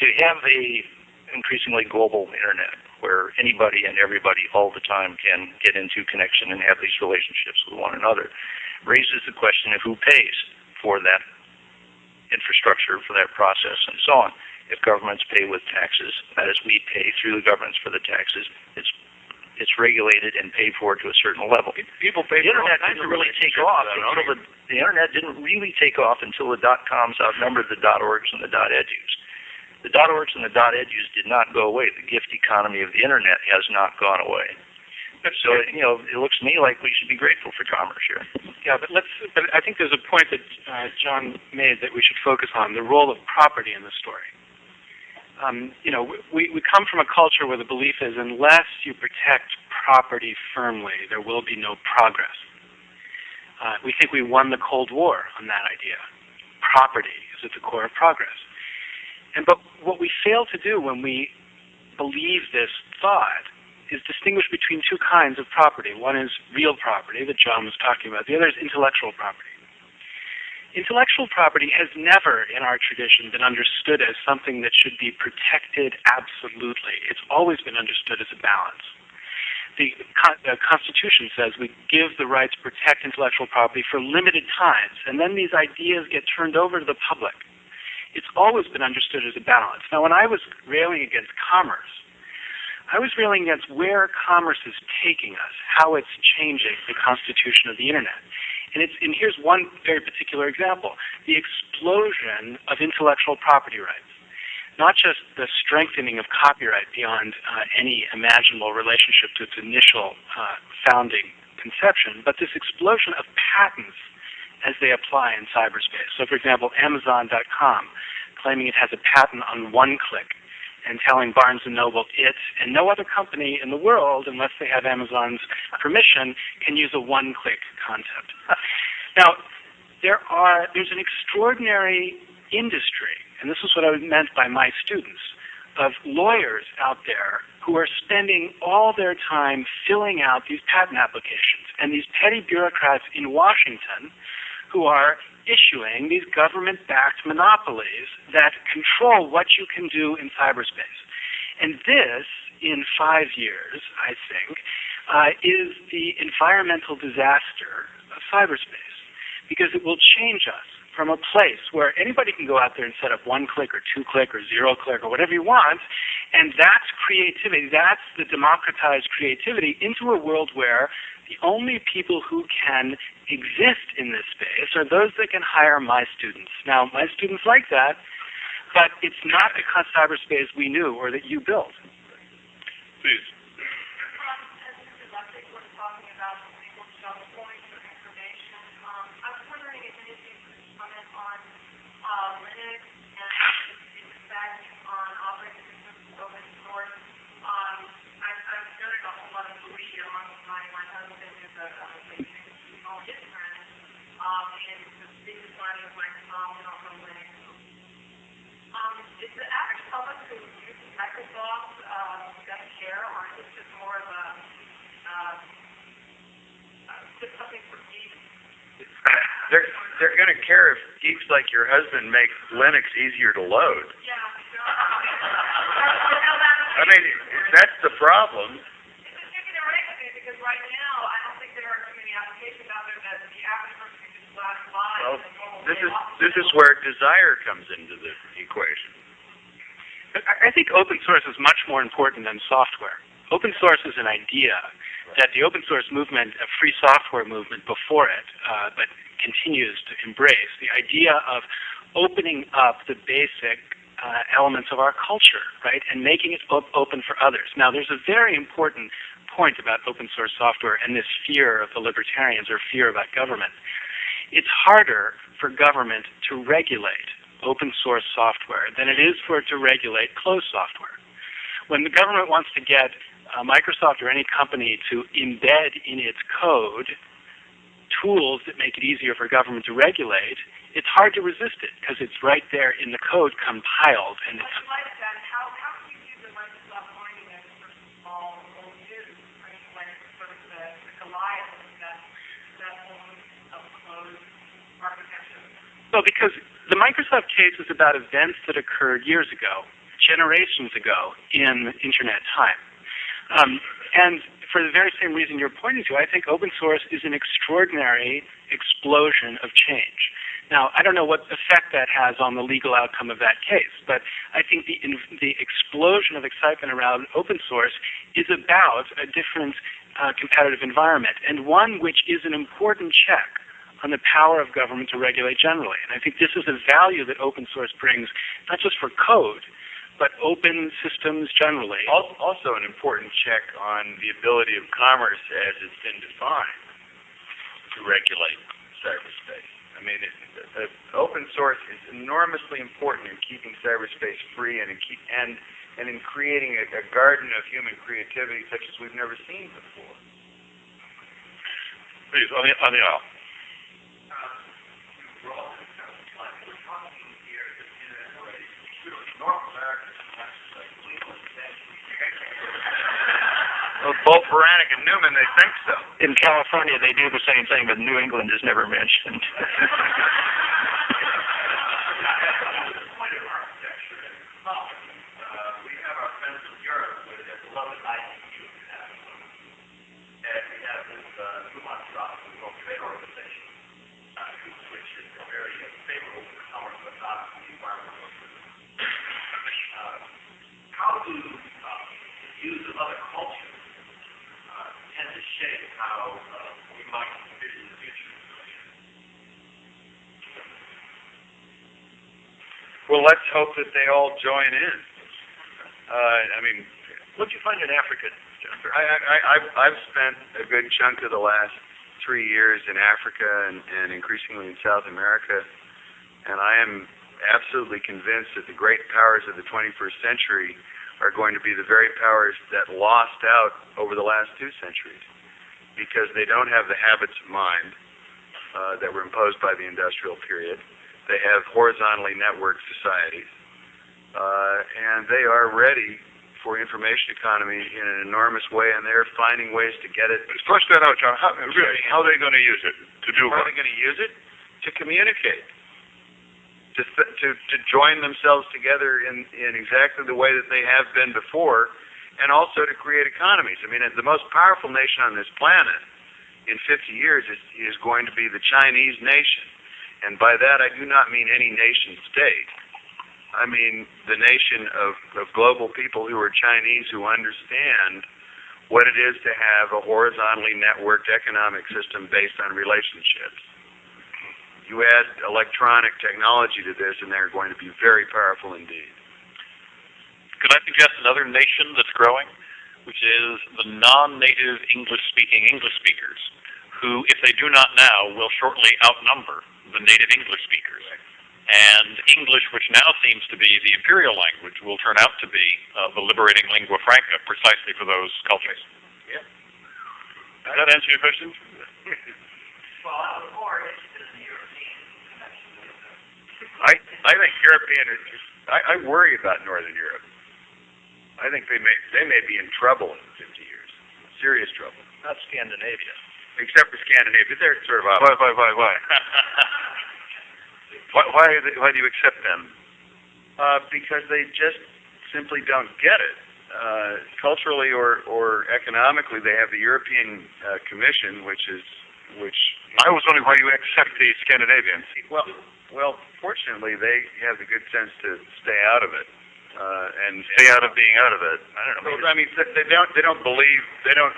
to have a increasingly global internet where anybody and everybody all the time can get into connection and have these relationships with one another raises the question of who pays for that infrastructure, for that process, and so on. If governments pay with taxes, that is, we pay through the governments for the taxes, it's it's regulated and paid for to a certain level. People pay The for internet didn't really take off until the, the internet didn't really take off until the dot coms outnumbered the dot orgs and the dot edus. The dot orgs and the dot edus did not go away. The gift economy of the internet has not gone away. So you know, it looks to me like we should be grateful for commerce here. Yeah, but let's. But I think there's a point that uh, John made that we should focus on: the role of property in the story. Um, you know, we we come from a culture where the belief is unless you protect property firmly, there will be no progress. Uh, we think we won the Cold War on that idea. Property is at the core of progress. And but what we fail to do when we believe this thought is distinguish between two kinds of property. One is real property that John was talking about. The other is intellectual property. Intellectual property has never in our tradition been understood as something that should be protected absolutely. It's always been understood as a balance. The, the Constitution says we give the right to protect intellectual property for limited times, and then these ideas get turned over to the public. It's always been understood as a balance. Now, when I was railing against commerce, I was railing against where commerce is taking us, how it's changing the constitution of the internet. And, it's, and here's one very particular example the explosion of intellectual property rights. Not just the strengthening of copyright beyond uh, any imaginable relationship to its initial uh, founding conception, but this explosion of patents as they apply in cyberspace. So, for example, Amazon.com claiming it has a patent on one click and telling Barnes and Noble it and no other company in the world, unless they have Amazon's permission, can use a one-click concept. now, there are there's an extraordinary industry, and this is what I meant by my students, of lawyers out there who are spending all their time filling out these patent applications, and these petty bureaucrats in Washington who are issuing these government-backed monopolies that control what you can do in cyberspace. And this, in five years, I think, uh, is the environmental disaster of cyberspace because it will change us from a place where anybody can go out there and set up one click or two click or zero click or whatever you want, and that's creativity. That's the democratized creativity into a world where the only people who can exist in this space are those that can hire my students. Now, my students like that, but it's not of cyberspace we knew or that you built. Please. Is the average public who uses Microsoft uh, going to care, or is this just more of a uh, uh, just something for geeks? They're they're going to care if geeks like your husband make Linux easier to load. Yeah. I mean, that's the problem. It's a chicken and egg thing because right now I don't think there are too many applications out there that the average person can just flash by. Well, this is this is where desire comes into the equation. I I think open source is much more important than software. Open source is an idea that the open source movement, a free software movement before it, uh, but continues to embrace the idea of opening up the basic uh, elements of our culture, right, and making it op- open for others. Now, there's a very important point about open source software and this fear of the libertarians or fear about government. It's harder for government to regulate open source software than it is for it to regulate closed software. When the government wants to get uh, Microsoft or any company to embed in its code tools that make it easier for government to regulate, it's hard to resist it because it's right there in the code compiled and it's In light of that, how, how can you use the Microsoft argument for small old news? I mean, when it's sort of the, the Goliath of that, that whole of closed architecture. Well, because the Microsoft case is about events that occurred years ago, generations ago in internet time. Um, and for the very same reason you're pointing to, I think open source is an extraordinary explosion of change. Now, I don't know what effect that has on the legal outcome of that case, but I think the, the explosion of excitement around open source is about a different uh, competitive environment, and one which is an important check on the power of government to regulate generally. And I think this is a value that open source brings, not just for code, but open systems generally. Also an important check on the ability of commerce as it's been defined to regulate cyberspace. I mean, it, uh, open source is enormously important in keeping cyberspace free and in keep and and in creating a, a garden of human creativity such as we've never seen before. Please, on the, on the aisle. Bolt Beranek and Newman, they think so. In California, they do the same thing, but New England is never mentioned. we have our friends from Europe with their beloved ICU. And we have this uh, Newmont Stop, World Trade Organization, uh, which is very favorable to commerce, but not to the environmental uh, How do uh, views of other cultures uh, tend to shape how uh, we might envision the future? Well, let's hope that they all join in. Uh, I mean, What'd you find in Africa, Jennifer? I, I, I've, I've spent a good chunk of the last three years in Africa and, and increasingly in South America, and I am absolutely convinced that the great powers of the 21st century are going to be the very powers that lost out over the last two centuries because they don't have the habits of mind uh, that were imposed by the industrial period. They have horizontally networked societies, uh, and they are ready for information economy in an enormous way, and they're finding ways to get it. Flush that out, John. How, really, how are they going to use it? To do How are they going to use it? To communicate. To, th- to, to join themselves together in, in exactly the way that they have been before, and also to create economies. I mean, the most powerful nation on this planet in 50 years is, is going to be the Chinese nation. And by that, I do not mean any nation state. I mean the nation of, of global people who are Chinese who understand what it is to have a horizontally networked economic system based on relationships. You add electronic technology to this, and they're going to be very powerful indeed. Could I suggest another nation that's growing, which is the non-native English-speaking English speakers, who, if they do not now, will shortly outnumber the native English speakers. And English, which now seems to be the imperial language, will turn out to be uh, the liberating lingua franca precisely for those cultures. Yeah. Does that answer your question? Well, I was more interested in the European connection with the I I think European. is- I, I worry about Northern Europe. I think they may they may be in trouble in 50 years, serious trouble. Not Scandinavia. Except for Scandinavia, they're sort of Why, up. why, why, why? why, why, are they- why do you accept them? Uh, because they just simply don't get it. Uh, culturally or, or economically, they have the European uh, Commission, which is which. I was wondering why you accept the Scandinavians. Well, well, fortunately, they have the good sense to stay out of it. Uh, and Stay out of being out of it. I don't know. I mean, they don't. They don't believe. They don't.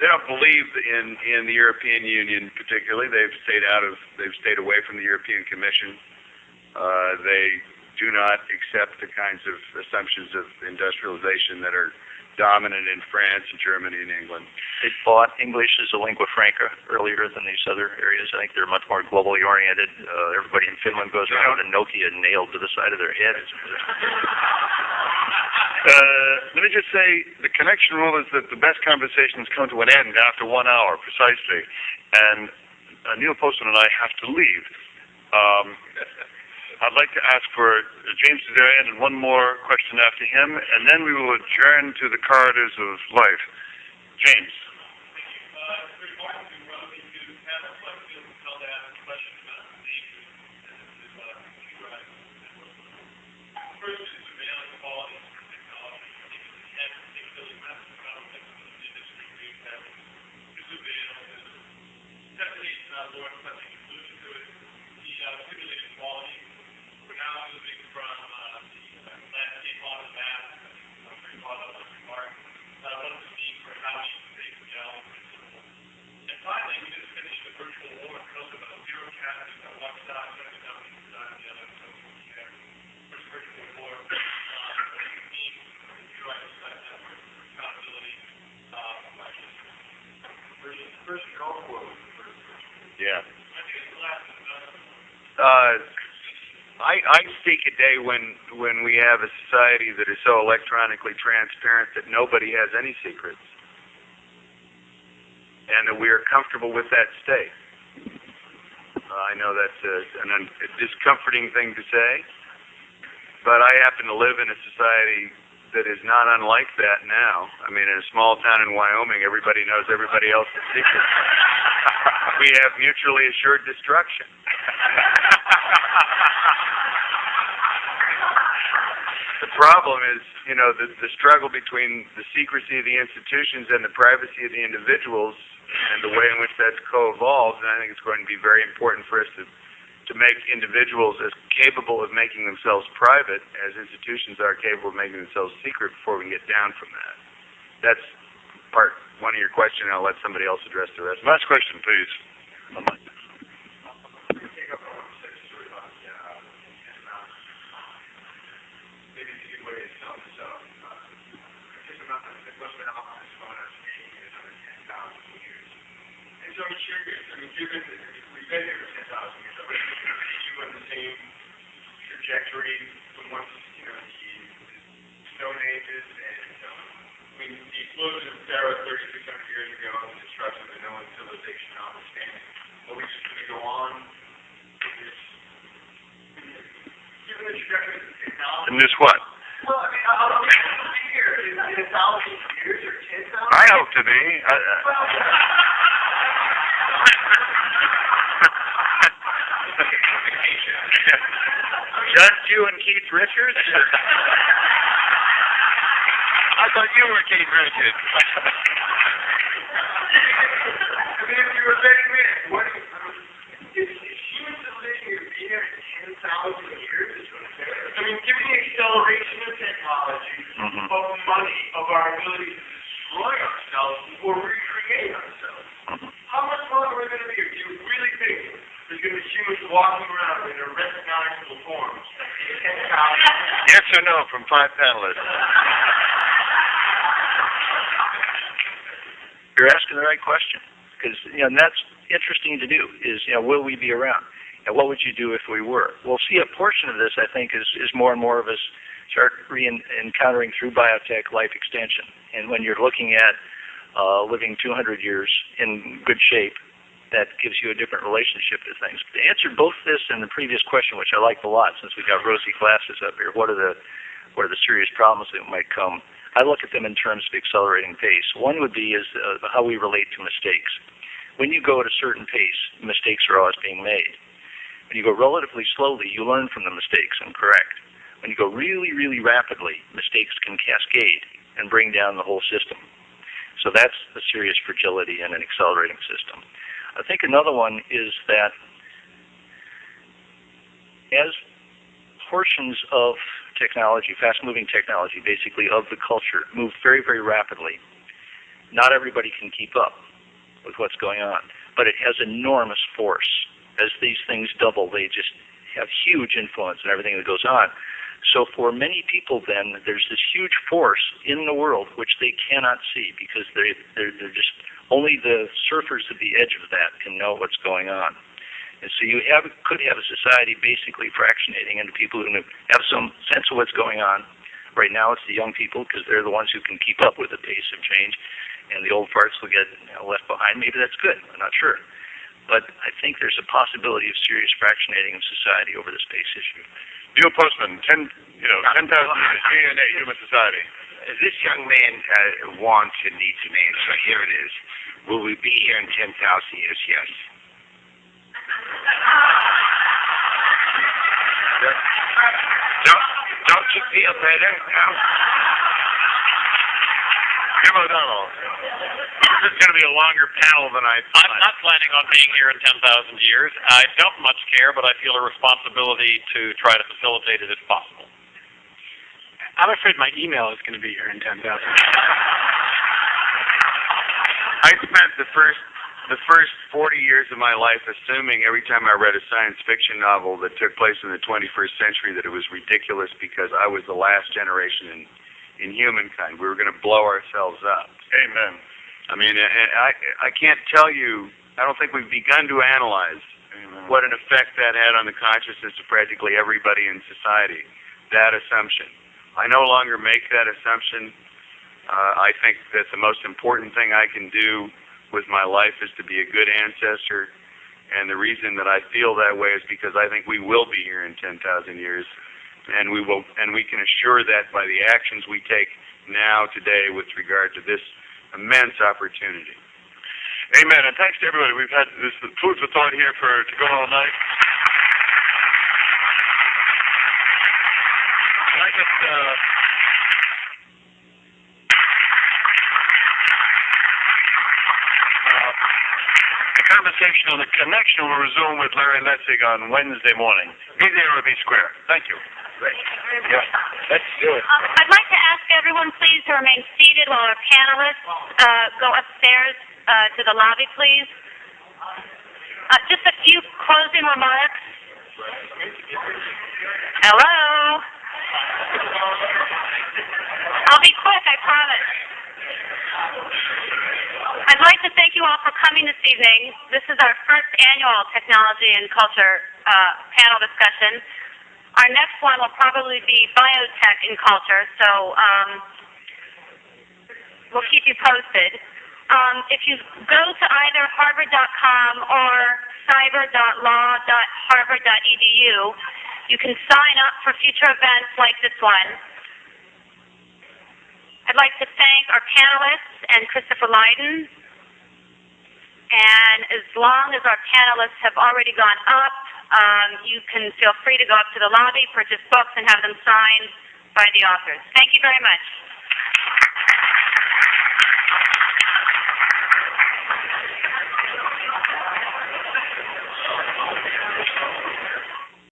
They don't believe in in the European Union particularly. They've stayed out of. They've stayed away from the European Commission. Uh, they do not accept the kinds of assumptions of industrialization that are dominant in France and Germany and England. They thought English is a lingua franca earlier than these other areas. I think they're much more globally oriented. Uh, everybody in Finland goes around with a Nokia nailed to the side of their heads. Uh, let me just say, the connection rule is that the best conversations come to an end after one hour, precisely. And uh, Neil Postman and I have to leave. Um, I'd like to ask for James Zarian and one more question after him, and then we will adjourn to the corridors of life. James. First is surveillance quality Yeah. Uh, I, speak a day when, when we have a society that is so electronically transparent that nobody has any secrets. And that we are comfortable with that state. Uh, I know that's a, an un- a discomforting thing to say, but I happen to live in a society that is not unlike that now. I mean, in a small town in Wyoming, everybody knows everybody else's secrets. we have mutually assured destruction. problem is, you know, the, the struggle between the secrecy of the institutions and the privacy of the individuals and the way in which that's co-evolved, and I think it's going to be very important for us to to make individuals as capable of making themselves private as institutions are capable of making themselves secret before we can get down from that. That's part one of your question, and I'll let somebody else address the rest. Last question, please. maybe a good way to sum this up. Uh, Just about the question of how this phone has changed in another ten thousand years. And so I'm curious, I mean, given that we've been here for ten thousand years, are we going to on the same trajectory from once, you know, the the Stone Ages and, um, I mean, the explosion of Thera thirty-six hundred years ago and the destruction of the Minoan civilization notwithstanding, are we just gonna go on with this? Given the trajectory of technology. And this what? Well, I mean, how long are we gonna be here? Is it a thousand years or ten thousand? I hope to be. I, Just you and Keith Richards? I thought you were Keith Richards. I mean, if you were betting me, what do you, is, is human civilization here in ten thousand years? I mean, given the acceleration of technology, Mhm. of money, of our ability to destroy ourselves or recreate ourselves, how much longer are we gonna be here? Do you really think there's gonna be humans walking around in their recognizable forms in ten thousand? yes or no from five panelists? You're asking the right question because you know and that's interesting to do. Is you know will we be around? And what would you do if we were? We'll see a portion of this. I think is is more and more of us start re encountering through biotech life extension. And when you're looking at uh, living 200 years in good shape, that gives you a different relationship to things. To answer both this and the previous question, which I liked a lot, since we've got rosy glasses up here, what are the what are the serious problems that might come? I look at them in terms of accelerating pace. One would be is uh, how we relate to mistakes. When you go at a certain pace, mistakes are always being made. When you go relatively slowly, you learn from the mistakes and correct. When you go really, really rapidly, mistakes can cascade and bring down the whole system. So that's a serious fragility in an accelerating system. I think another one is that as portions of technology, fast-moving technology, basically of the culture, move very, very rapidly, not everybody can keep up with what's going on, but it has enormous force. As these things double, they just have huge influence in everything that goes on. So for many people, then there's this huge force in the world which they cannot see because they they're, they're just only the surfers at the edge of that can know what's going on. And so you have could have a society basically fractionating into people who have some sense of what's going on. Right now, it's the young people because they're the ones who can keep up with the pace of change, and the old farts will get you know, left behind. Maybe that's good. I'm not sure. But I think there's a possibility of serious fractionating of society over the space issue. Neil Postman, ten, you know, ten thousand years, DNA, human society. This young man uh, wants and needs an answer. Here it is. Will we be here in 10,000 years? Yes. Don't, don't you feel better now? Jim O'Donnell. This is going to be a longer panel than I thought. I'm not planning on being here in 10,000 years. I don't much care, but I feel a responsibility to try to facilitate it if possible. I'm afraid my email is going to be here in 10,000. I spent the first the first 40 years of my life assuming every time I read a science fiction novel that took place in the 21st century that it was ridiculous because I was the last generation in in humankind. We were going to blow ourselves up. Amen. I mean, and I I can't tell you. I don't think we've begun to analyze Amen. what an effect that had on the consciousness of practically everybody in society. That assumption. I no longer make that assumption. Uh, I think that the most important thing I can do with my life is to be a good ancestor. And the reason that I feel that way is because I think we will be here in 10,000 years, and we will, and we can assure that by the actions we take now today with regard to this immense opportunity. Amen. And thanks to everybody. We've had this food for thought here for to go all night. Just uh, uh, the conversation on the connection will resume with Larry Lessig on Wednesday morning. Be there or be square. Thank you. Yeah, let's do it. Um, I'd like to ask everyone please to remain seated while our panelists uh, go upstairs uh, to the lobby, please. Uh, just a few closing remarks. Hello? I'll be quick, I promise. I'd like to thank you all for coming this evening. This is our first annual Technology and Culture uh, panel discussion. Our next one will probably be biotech and culture, so um, we'll keep you posted. Um, if you go to either harvard.com or cyber.law.harvard.edu, you can sign up for future events like this one. I'd like to thank our panelists and Christopher Lydon. And as long as our panelists have already gone up, um, you can feel free to go up to the lobby, purchase books, and have them signed by the authors. Thank you very much.